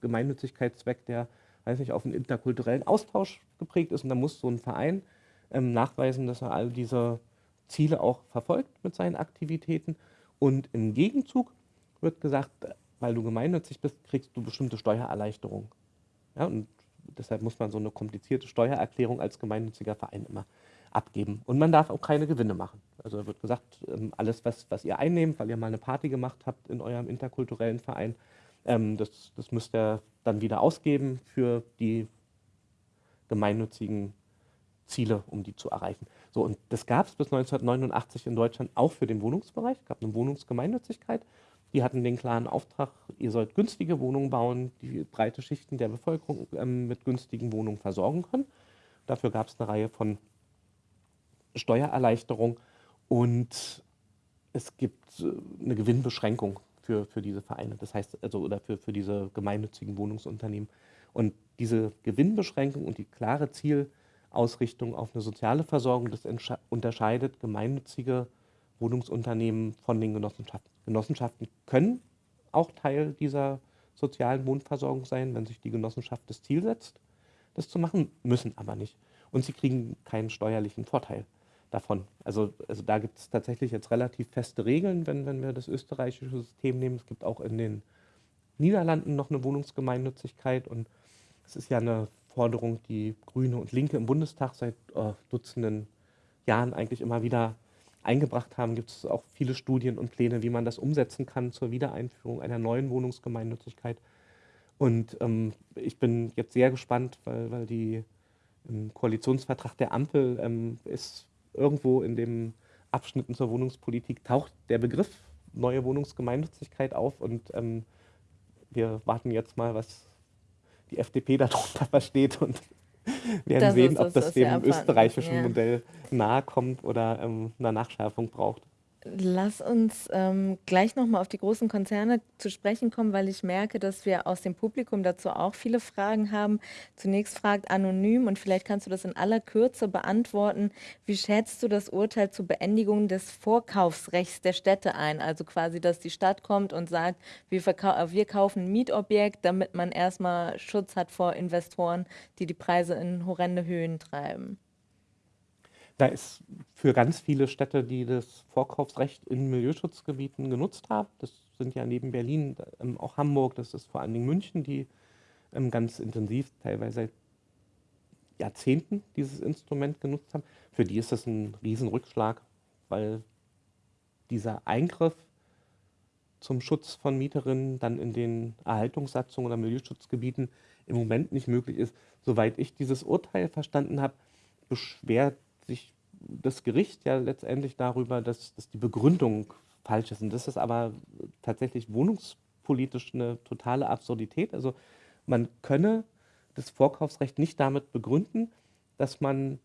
Gemeinnützigkeitszweck, der, weiß nicht, auf einen interkulturellen Austausch geprägt ist. Und da muss so ein Verein ähm, nachweisen, dass er all diese Ziele auch verfolgt mit seinen Aktivitäten. Und im Gegenzug wird gesagt, weil du gemeinnützig bist, kriegst du bestimmte Steuererleichterungen. Ja, und deshalb muss man so eine komplizierte Steuererklärung als gemeinnütziger Verein immer abgeben. Und man darf auch keine Gewinne machen. Also wird gesagt, ähm, alles, was, was ihr einnehmt, weil ihr mal eine Party gemacht habt in eurem interkulturellen Verein, ähm, das, das müsst ihr dann wieder ausgeben für die gemeinnützigen Ziele, um die zu erreichen. So, und das gab es bis 1989 in Deutschland auch für den Wohnungsbereich. Es gab eine Wohnungsgemeinnützigkeit. Die hatten den klaren Auftrag, ihr sollt günstige Wohnungen bauen, die breite Schichten der Bevölkerung ähm, mit günstigen Wohnungen versorgen können. Dafür gab es eine Reihe von Steuererleichterungen und es gibt äh, eine Gewinnbeschränkung für, für diese Vereine, das heißt, also oder für, für diese gemeinnützigen Wohnungsunternehmen. Und diese Gewinnbeschränkung und die klare Zielausrichtung auf eine soziale Versorgung, das unterscheidet gemeinnützige Wohnungsunternehmen von den Genossenschaften. Genossenschaften können auch Teil dieser sozialen Wohnversorgung sein, wenn sich die Genossenschaft das Ziel setzt, das zu machen, müssen aber nicht. Und sie kriegen keinen steuerlichen Vorteil davon. Also, also da gibt es tatsächlich jetzt relativ feste Regeln, wenn, wenn wir das österreichische System nehmen. Es gibt auch in den Niederlanden noch eine Wohnungsgemeinnützigkeit und es ist ja eine Forderung, die Grüne und Linke im Bundestag seit äh, Dutzenden Jahren eigentlich immer wieder eingebracht haben. Gibt es auch viele Studien und Pläne, wie man das umsetzen kann zur Wiedereinführung einer neuen Wohnungsgemeinnützigkeit. Und ähm, ich bin jetzt sehr gespannt, weil, weil die im Koalitionsvertrag der Ampel ähm, ist irgendwo in den Abschnitten zur Wohnungspolitik taucht der Begriff neue Wohnungsgemeinnützigkeit auf und ähm, wir warten jetzt mal, was die FDP darunter versteht und werden das sehen, ist, ob das, das dem österreichischen ja. Modell nahe kommt oder ähm, eine Nachschärfung braucht. Lass uns ähm, gleich nochmal auf die großen Konzerne zu sprechen kommen, weil ich merke, dass wir aus dem Publikum dazu auch viele Fragen haben. Zunächst fragt Anonym und vielleicht kannst du das in aller Kürze beantworten. Wie schätzt du das Urteil zur Beendigung des Vorkaufsrechts der Städte ein? Also quasi, dass die Stadt kommt und sagt, wir, wir kaufen ein Mietobjekt, damit man erstmal Schutz hat vor Investoren, die die Preise in horrende Höhen treiben. Da ist für ganz viele Städte, die das Vorkaufsrecht in Milieuschutzgebieten genutzt haben, das sind ja neben Berlin ähm, auch Hamburg, das ist vor allen Dingen München, die ähm, ganz intensiv, teilweise seit Jahrzehnten dieses Instrument genutzt haben. Für die ist das ein Riesenrückschlag, weil dieser Eingriff zum Schutz von Mieterinnen dann in den Erhaltungssatzungen oder Milieuschutzgebieten im Moment nicht möglich ist. Soweit ich dieses Urteil verstanden habe, beschwert sich das Gericht ja letztendlich darüber, dass, dass die Begründung falsch ist. Und das ist aber tatsächlich wohnungspolitisch eine totale Absurdität. Also man könne das Vorkaufsrecht nicht damit begründen, dass man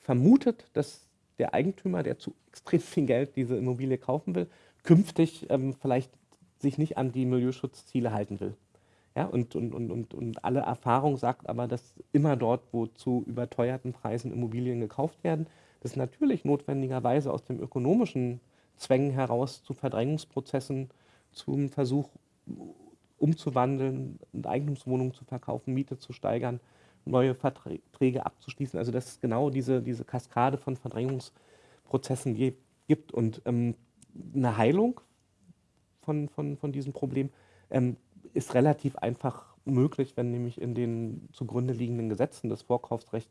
vermutet, dass der Eigentümer, der zu extrem viel Geld diese Immobilie kaufen will, künftig ähm, vielleicht sich nicht an die Milieuschutzziele halten will. Ja, und, und, und, und alle Erfahrung sagt aber, dass immer dort, wo zu überteuerten Preisen Immobilien gekauft werden, das natürlich notwendigerweise aus dem ökonomischen Zwängen heraus zu Verdrängungsprozessen, zum Versuch umzuwandeln Eigentumswohnungen zu verkaufen, Miete zu steigern, neue Verträge abzuschließen. Also dass es genau diese, diese Kaskade von Verdrängungsprozessen gibt und ähm, eine Heilung von, von, von diesem Problem ähm, ist relativ einfach möglich, wenn nämlich in den zugrunde liegenden Gesetzen das Vorkaufsrecht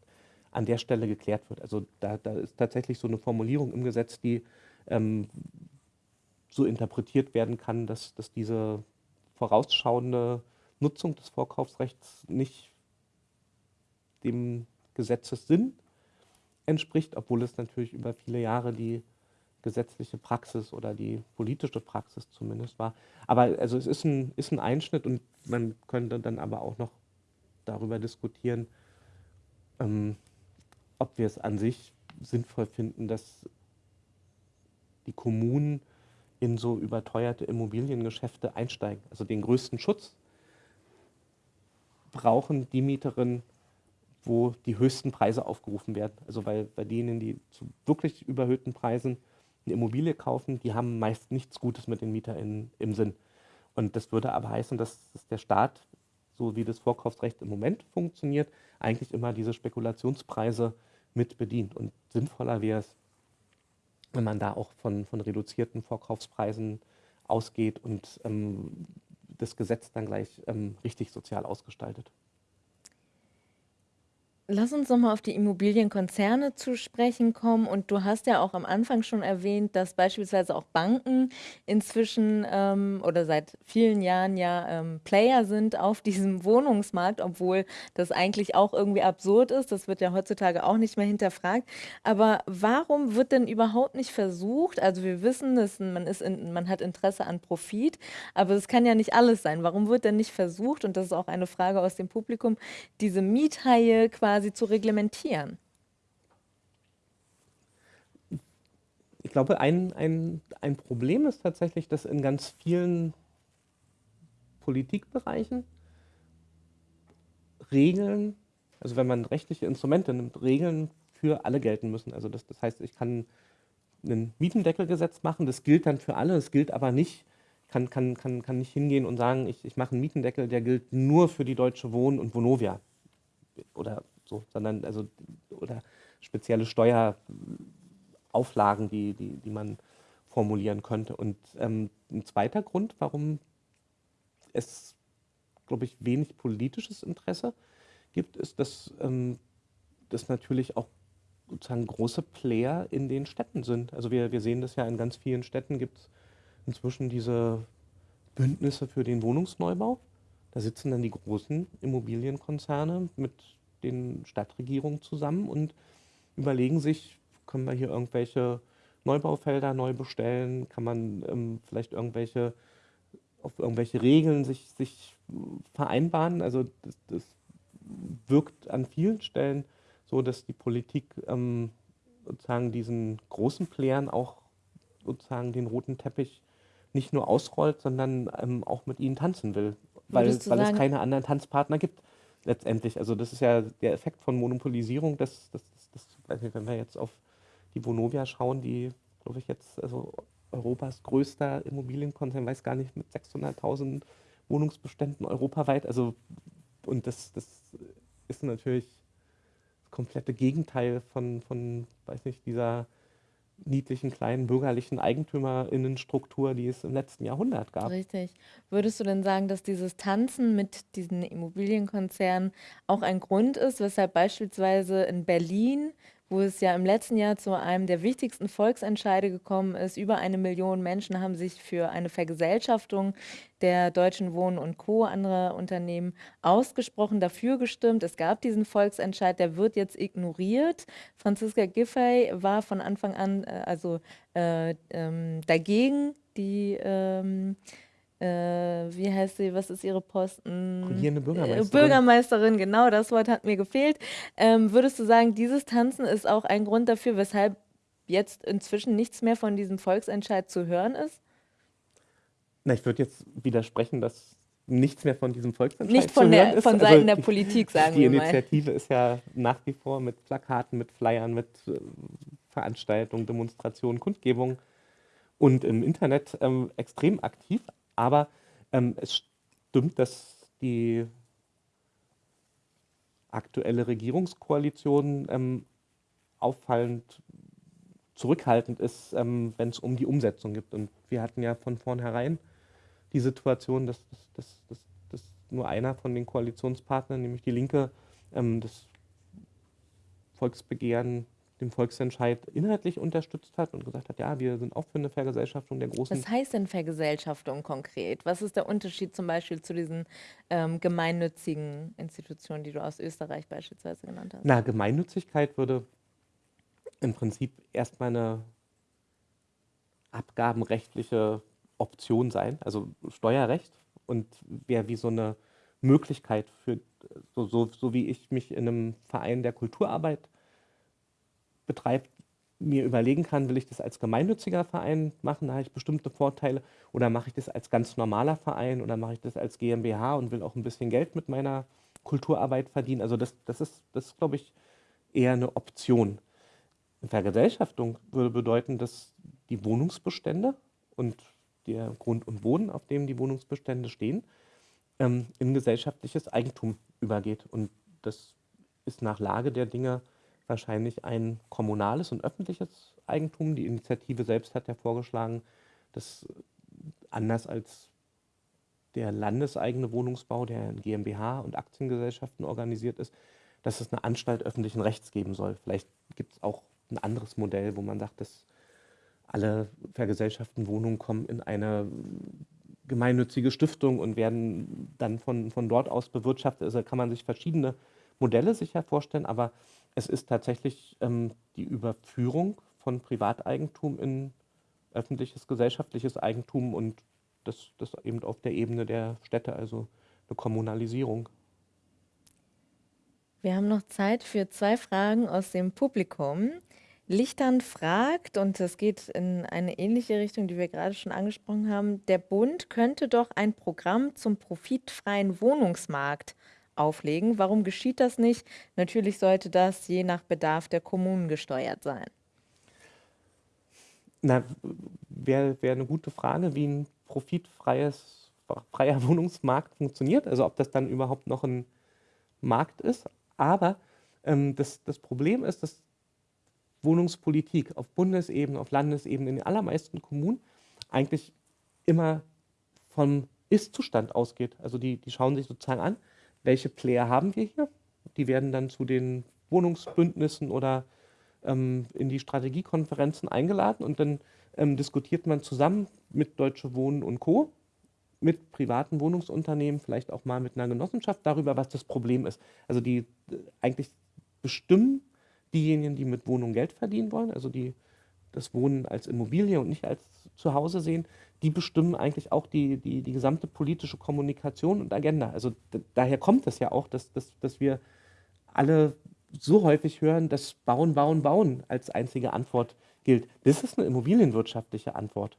an der Stelle geklärt wird. Also da, da ist tatsächlich so eine Formulierung im Gesetz, die ähm, so interpretiert werden kann, dass, dass diese vorausschauende Nutzung des Vorkaufsrechts nicht dem Gesetzessinn entspricht, obwohl es natürlich über viele Jahre die gesetzliche Praxis oder die politische Praxis zumindest war. Aber also es ist ein, ist ein Einschnitt und man könnte dann aber auch noch darüber diskutieren, ähm, ob wir es an sich sinnvoll finden, dass die Kommunen in so überteuerte Immobiliengeschäfte einsteigen. Also den größten Schutz brauchen die Mieterinnen wo die höchsten Preise aufgerufen werden. Also weil bei denen, die zu wirklich überhöhten Preisen eine Immobilie kaufen, die haben meist nichts Gutes mit den MieterInnen im Sinn. Und das würde aber heißen, dass, dass der Staat, so wie das Vorkaufsrecht im Moment funktioniert, eigentlich immer diese Spekulationspreise mit bedient. Und sinnvoller wäre es, wenn man da auch von, von reduzierten Vorkaufspreisen ausgeht und ähm, das Gesetz dann gleich ähm, richtig sozial ausgestaltet. Lass uns nochmal auf die Immobilienkonzerne zu sprechen kommen. Und du hast ja auch am Anfang schon erwähnt, dass beispielsweise auch Banken inzwischen ähm, oder seit vielen Jahren ja ähm, Player sind auf diesem Wohnungsmarkt, obwohl das eigentlich auch irgendwie absurd ist. Das wird ja heutzutage auch nicht mehr hinterfragt. Aber warum wird denn überhaupt nicht versucht? Also wir wissen, dass man, ist in, man hat Interesse an Profit, aber es kann ja nicht alles sein. Warum wird denn nicht versucht, und das ist auch eine Frage aus dem Publikum, diese Miethaie quasi quasi zu reglementieren? Ich glaube, ein, ein, ein Problem ist tatsächlich, dass in ganz vielen Politikbereichen Regeln, also wenn man rechtliche Instrumente nimmt, Regeln für alle gelten müssen. Also das, das heißt, ich kann ein Mietendeckelgesetz machen, das gilt dann für alle, es gilt aber nicht, kann, kann, kann, kann nicht hingehen und sagen, ich, ich mache einen Mietendeckel, der gilt nur für die Deutsche Wohnen und Vonovia oder so, sondern also oder spezielle Steuerauflagen, die, die, die man formulieren könnte. Und ähm, ein zweiter Grund, warum es, glaube ich, wenig politisches Interesse gibt, ist, dass ähm, das natürlich auch sozusagen große Player in den Städten sind. Also wir, wir sehen das ja in ganz vielen Städten gibt es inzwischen diese Bündnisse für den Wohnungsneubau. Da sitzen dann die großen Immobilienkonzerne mit den Stadtregierungen zusammen und überlegen sich, können wir hier irgendwelche Neubaufelder neu bestellen, kann man ähm, vielleicht irgendwelche auf irgendwelche Regeln sich, sich vereinbaren. Also das, das wirkt an vielen Stellen so, dass die Politik ähm, sozusagen diesen großen Playern auch sozusagen den roten Teppich nicht nur ausrollt, sondern ähm, auch mit ihnen tanzen will, weil, weil es keine anderen Tanzpartner gibt letztendlich. Also das ist ja der Effekt von Monopolisierung, dass, dass, dass, weiß nicht, wenn wir jetzt auf die Vonovia schauen, die, glaube ich, jetzt also Europas größter Immobilienkonzern, weiß gar nicht, mit 600.000 Wohnungsbeständen europaweit. Also und das, das ist natürlich das komplette Gegenteil von, von weiß nicht, dieser niedlichen kleinen bürgerlichen Eigentümerinnenstruktur, die es im letzten Jahrhundert gab. Richtig. Würdest du denn sagen, dass dieses Tanzen mit diesen Immobilienkonzernen auch ein Grund ist, weshalb beispielsweise in Berlin wo es ja im letzten Jahr zu einem der wichtigsten Volksentscheide gekommen ist. Über eine Million Menschen haben sich für eine Vergesellschaftung der Deutschen Wohnen und Co., andere Unternehmen, ausgesprochen, dafür gestimmt. Es gab diesen Volksentscheid, der wird jetzt ignoriert. Franziska Giffey war von Anfang an äh, also äh, ähm, dagegen, die ähm, äh, wie heißt sie, was ist ihre Posten? Regierende Bürgermeisterin. Äh, Bürgermeisterin, genau, das Wort hat mir gefehlt. Ähm, würdest du sagen, dieses Tanzen ist auch ein Grund dafür, weshalb jetzt inzwischen nichts mehr von diesem Volksentscheid zu hören ist? Na, ich würde jetzt widersprechen, dass nichts mehr von diesem Volksentscheid Nicht von zu der, hören ist. von Seiten also der die, Politik, sagen wir mal. Die Initiative ist ja nach wie vor mit Plakaten, mit Flyern, mit äh, Veranstaltungen, Demonstrationen, Kundgebungen und im Internet ähm, extrem aktiv. Aber ähm, es stimmt, dass die aktuelle Regierungskoalition ähm, auffallend zurückhaltend ist, ähm, wenn es um die Umsetzung geht. Und wir hatten ja von vornherein die Situation, dass, dass, dass, dass nur einer von den Koalitionspartnern, nämlich die Linke, ähm, das Volksbegehren den Volksentscheid inhaltlich unterstützt hat und gesagt hat, ja, wir sind auch für eine Vergesellschaftung der großen. Was heißt denn Vergesellschaftung konkret? Was ist der Unterschied zum Beispiel zu diesen ähm, gemeinnützigen Institutionen, die du aus Österreich beispielsweise genannt hast? Na, Gemeinnützigkeit würde im Prinzip erstmal eine abgabenrechtliche Option sein, also Steuerrecht und wäre wie so eine Möglichkeit für, so, so, so wie ich mich in einem Verein der Kulturarbeit betreibt, mir überlegen kann, will ich das als gemeinnütziger Verein machen, da habe ich bestimmte Vorteile, oder mache ich das als ganz normaler Verein oder mache ich das als GmbH und will auch ein bisschen Geld mit meiner Kulturarbeit verdienen. Also das, das ist, das glaube ich, eher eine Option. Vergesellschaftung würde bedeuten, dass die Wohnungsbestände und der Grund und Boden, auf dem die Wohnungsbestände stehen, ähm, in gesellschaftliches Eigentum übergeht. Und das ist nach Lage der Dinge wahrscheinlich ein kommunales und öffentliches Eigentum. Die Initiative selbst hat ja vorgeschlagen, dass anders als der landeseigene Wohnungsbau, der in GmbH und Aktiengesellschaften organisiert ist, dass es eine Anstalt öffentlichen Rechts geben soll. Vielleicht gibt es auch ein anderes Modell, wo man sagt, dass alle vergesellschafteten Wohnungen kommen in eine gemeinnützige Stiftung und werden dann von, von dort aus bewirtschaftet. Also kann man sich verschiedene Modelle sicher vorstellen, aber es ist tatsächlich ähm, die Überführung von Privateigentum in öffentliches, gesellschaftliches Eigentum und das, das eben auf der Ebene der Städte, also eine Kommunalisierung. Wir haben noch Zeit für zwei Fragen aus dem Publikum. Lichtern fragt, und das geht in eine ähnliche Richtung, die wir gerade schon angesprochen haben, der Bund könnte doch ein Programm zum profitfreien Wohnungsmarkt auflegen. Warum geschieht das nicht? Natürlich sollte das je nach Bedarf der Kommunen gesteuert sein. Na, wäre wär eine gute Frage, wie ein profitfreies, freier Wohnungsmarkt funktioniert. Also ob das dann überhaupt noch ein Markt ist. Aber ähm, das, das Problem ist, dass Wohnungspolitik auf Bundesebene, auf Landesebene, in den allermeisten Kommunen eigentlich immer vom Ist-Zustand ausgeht. Also die, die schauen sich sozusagen an, welche Player haben wir hier. Die werden dann zu den Wohnungsbündnissen oder ähm, in die Strategiekonferenzen eingeladen und dann ähm, diskutiert man zusammen mit Deutsche Wohnen und Co., mit privaten Wohnungsunternehmen, vielleicht auch mal mit einer Genossenschaft darüber, was das Problem ist. Also die äh, eigentlich bestimmen diejenigen, die mit Wohnung Geld verdienen wollen, also die das Wohnen als Immobilie und nicht als Zuhause sehen, die bestimmen eigentlich auch die, die, die gesamte politische Kommunikation und Agenda. Also daher kommt es ja auch, dass, dass, dass wir alle so häufig hören, dass Bauen, Bauen, Bauen als einzige Antwort gilt. Das ist eine immobilienwirtschaftliche Antwort.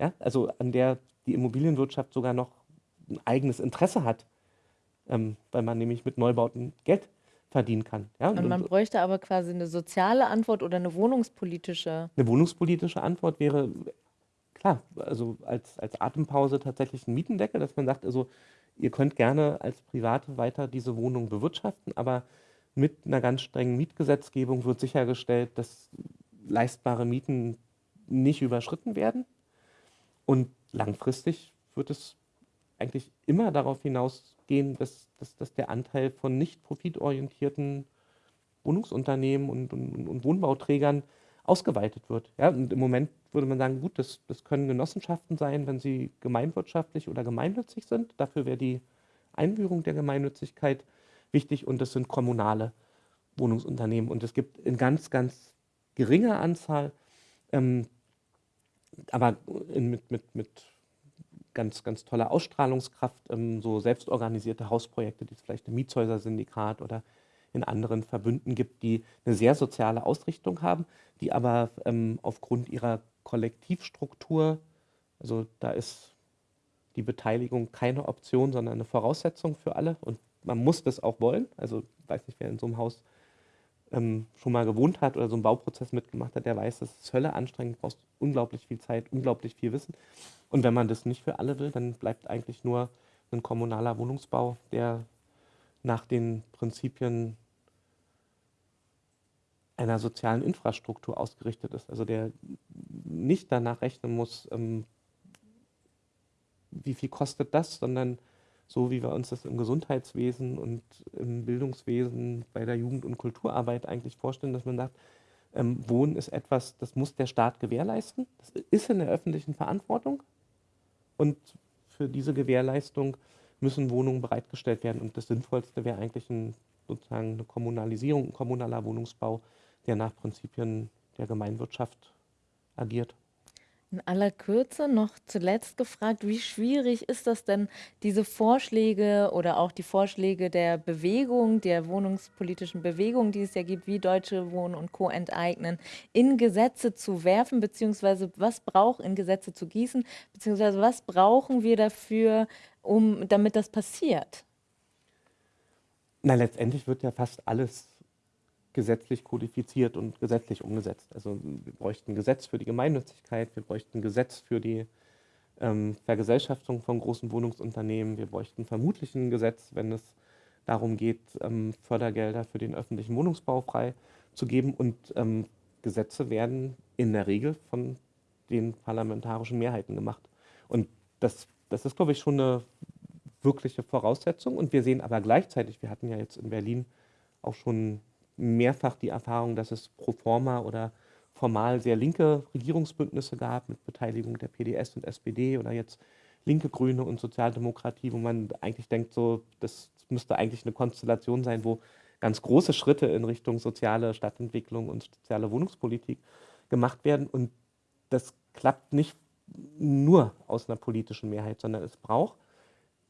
Ja? Also an der die Immobilienwirtschaft sogar noch ein eigenes Interesse hat, ähm, weil man nämlich mit Neubauten Geld verdienen kann. Ja? Und, und man bräuchte aber quasi eine soziale Antwort oder eine wohnungspolitische. Eine wohnungspolitische Antwort wäre klar, also als, als Atempause tatsächlich ein Mietendeckel, dass man sagt, also ihr könnt gerne als Private weiter diese Wohnung bewirtschaften, aber mit einer ganz strengen Mietgesetzgebung wird sichergestellt, dass leistbare Mieten nicht überschritten werden. Und langfristig wird es eigentlich immer darauf hinausgehen, dass, dass, dass der Anteil von nicht profitorientierten Wohnungsunternehmen und, und, und Wohnbauträgern ausgeweitet wird. Ja, und im Moment würde man sagen, gut, das, das können Genossenschaften sein, wenn sie gemeinwirtschaftlich oder gemeinnützig sind. Dafür wäre die Einführung der Gemeinnützigkeit wichtig und das sind kommunale Wohnungsunternehmen. Und es gibt in ganz, ganz geringer Anzahl, ähm, aber in, mit, mit, mit ganz, ganz toller Ausstrahlungskraft, ähm, so selbstorganisierte Hausprojekte, die vielleicht im Mietshäuser-Syndikat oder in anderen Verbünden gibt, die eine sehr soziale Ausrichtung haben, die aber ähm, aufgrund ihrer Kollektivstruktur, also da ist die Beteiligung keine Option, sondern eine Voraussetzung für alle und man muss das auch wollen. Also ich weiß nicht, wer in so einem Haus ähm, schon mal gewohnt hat oder so einen Bauprozess mitgemacht hat, der weiß, das ist Hölle anstrengend, brauchst unglaublich viel Zeit, unglaublich viel Wissen. Und wenn man das nicht für alle will, dann bleibt eigentlich nur ein kommunaler Wohnungsbau, der nach den Prinzipien einer sozialen Infrastruktur ausgerichtet ist. Also der nicht danach rechnen muss, ähm, wie viel kostet das, sondern so wie wir uns das im Gesundheitswesen und im Bildungswesen bei der Jugend- und Kulturarbeit eigentlich vorstellen, dass man sagt, ähm, Wohnen ist etwas, das muss der Staat gewährleisten. Das ist in der öffentlichen Verantwortung. Und für diese Gewährleistung müssen Wohnungen bereitgestellt werden. Und das Sinnvollste wäre eigentlich ein, sozusagen eine Kommunalisierung, ein kommunaler Wohnungsbau, der nach Prinzipien der Gemeinwirtschaft agiert. In aller Kürze noch zuletzt gefragt, wie schwierig ist das denn, diese Vorschläge oder auch die Vorschläge der Bewegung, der wohnungspolitischen Bewegung, die es ja gibt, wie Deutsche Wohnen und Co. enteignen, in Gesetze zu werfen, beziehungsweise was braucht in Gesetze zu gießen, beziehungsweise was brauchen wir dafür, um, damit das passiert? Na, letztendlich wird ja fast alles gesetzlich kodifiziert und gesetzlich umgesetzt. Also wir bräuchten ein Gesetz für die Gemeinnützigkeit, wir bräuchten ein Gesetz für die ähm, Vergesellschaftung von großen Wohnungsunternehmen, wir bräuchten vermutlich ein Gesetz, wenn es darum geht, ähm, Fördergelder für den öffentlichen Wohnungsbau freizugeben. Und ähm, Gesetze werden in der Regel von den parlamentarischen Mehrheiten gemacht. Und das, das ist, glaube ich, schon eine wirkliche Voraussetzung. Und wir sehen aber gleichzeitig, wir hatten ja jetzt in Berlin auch schon mehrfach die Erfahrung, dass es pro forma oder formal sehr linke Regierungsbündnisse gab mit Beteiligung der PDS und SPD oder jetzt linke Grüne und Sozialdemokratie, wo man eigentlich denkt, so das müsste eigentlich eine Konstellation sein, wo ganz große Schritte in Richtung soziale Stadtentwicklung und soziale Wohnungspolitik gemacht werden. Und das klappt nicht nur aus einer politischen Mehrheit, sondern es braucht,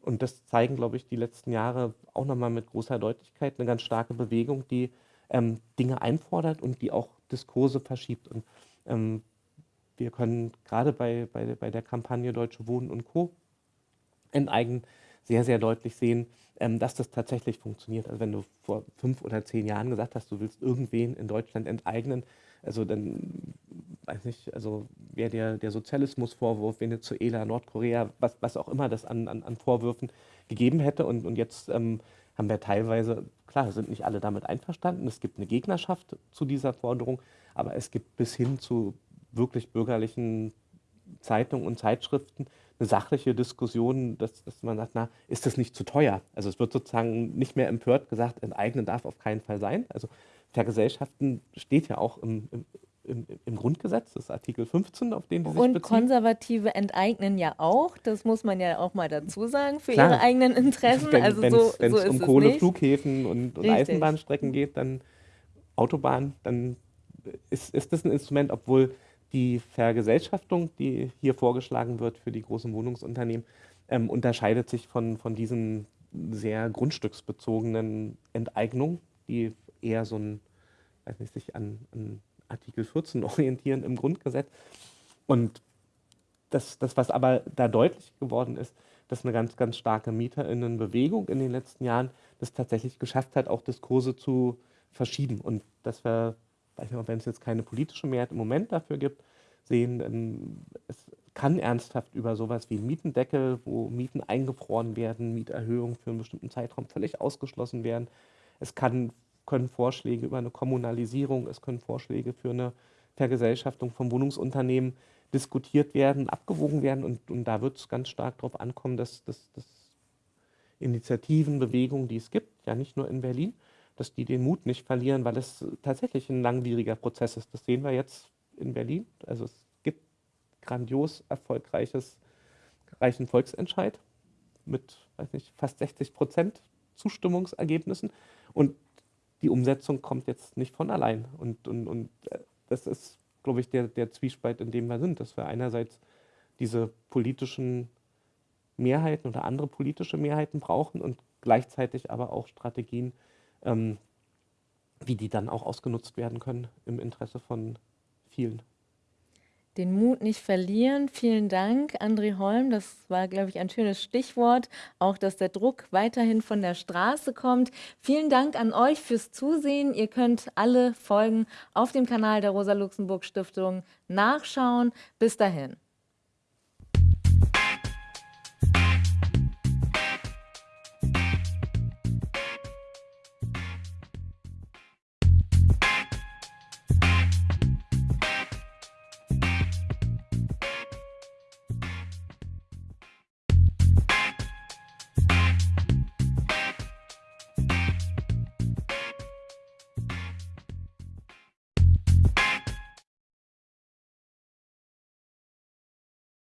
und das zeigen, glaube ich, die letzten Jahre auch nochmal mit großer Deutlichkeit, eine ganz starke Bewegung, die ähm, Dinge einfordert und die auch Diskurse verschiebt. Und ähm, wir können gerade bei, bei, bei der Kampagne Deutsche Wohnen und Co. enteignen sehr, sehr deutlich sehen, ähm, dass das tatsächlich funktioniert. Also wenn du vor fünf oder zehn Jahren gesagt hast, du willst irgendwen in Deutschland enteignen, also dann, weiß nicht, also wäre der, der Sozialismusvorwurf, Venezuela, Nordkorea, was, was auch immer das an, an, an Vorwürfen gegeben hätte. Und, und jetzt ähm, haben wir teilweise, klar, sind nicht alle damit einverstanden, es gibt eine Gegnerschaft zu dieser Forderung, aber es gibt bis hin zu wirklich bürgerlichen Zeitungen und Zeitschriften eine sachliche Diskussion, dass, dass man sagt, na, ist das nicht zu teuer? Also es wird sozusagen nicht mehr empört gesagt, enteignen darf auf keinen Fall sein. Also Vergesellschaften steht ja auch im, im, im, im, Grundgesetz, das ist Artikel 15, auf den die sich Und beziehen. Konservative enteignen ja auch, das muss man ja auch mal dazu sagen, für Klar. ihre eigenen Interessen. Wenn also so, es so um Kohleflughäfen und, und Eisenbahnstrecken geht, dann Autobahn, dann ist, ist das ein Instrument, obwohl die Vergesellschaftung, die hier vorgeschlagen wird für die großen Wohnungsunternehmen, ähm, unterscheidet sich von, von diesen sehr grundstücksbezogenen Enteignungen, die eher so ein, weiß nicht, sich an, an Artikel 14 orientieren im Grundgesetz. Und das, das, was aber da deutlich geworden ist, dass eine ganz, ganz starke Mieterinnenbewegung in den letzten Jahren das tatsächlich geschafft hat, auch Diskurse zu verschieben. Und dass wir, weiß nicht, wenn es jetzt keine politische Mehrheit im Moment dafür gibt, sehen, es kann ernsthaft über sowas wie Mietendeckel, wo Mieten eingefroren werden, Mieterhöhungen für einen bestimmten Zeitraum völlig ausgeschlossen werden. Es kann können Vorschläge über eine Kommunalisierung, es können Vorschläge für eine Vergesellschaftung von Wohnungsunternehmen diskutiert werden, abgewogen werden. Und, und da wird es ganz stark darauf ankommen, dass, dass, dass Initiativen, Bewegungen, die es gibt, ja nicht nur in Berlin, dass die den Mut nicht verlieren, weil es tatsächlich ein langwieriger Prozess ist. Das sehen wir jetzt in Berlin. Also es gibt grandios erfolgreiches reichen Volksentscheid mit weiß nicht, fast 60 Prozent Zustimmungsergebnissen. Und die Umsetzung kommt jetzt nicht von allein. Und, und, und äh, das ist, glaube ich, der, der Zwiespalt, in dem wir sind, dass wir einerseits diese politischen Mehrheiten oder andere politische Mehrheiten brauchen und gleichzeitig aber auch Strategien, ähm, wie die dann auch ausgenutzt werden können im Interesse von vielen den Mut nicht verlieren. Vielen Dank, André Holm. Das war, glaube ich, ein schönes Stichwort. Auch, dass der Druck weiterhin von der Straße kommt. Vielen Dank an euch fürs Zusehen. Ihr könnt alle Folgen auf dem Kanal der Rosa-Luxemburg-Stiftung nachschauen. Bis dahin.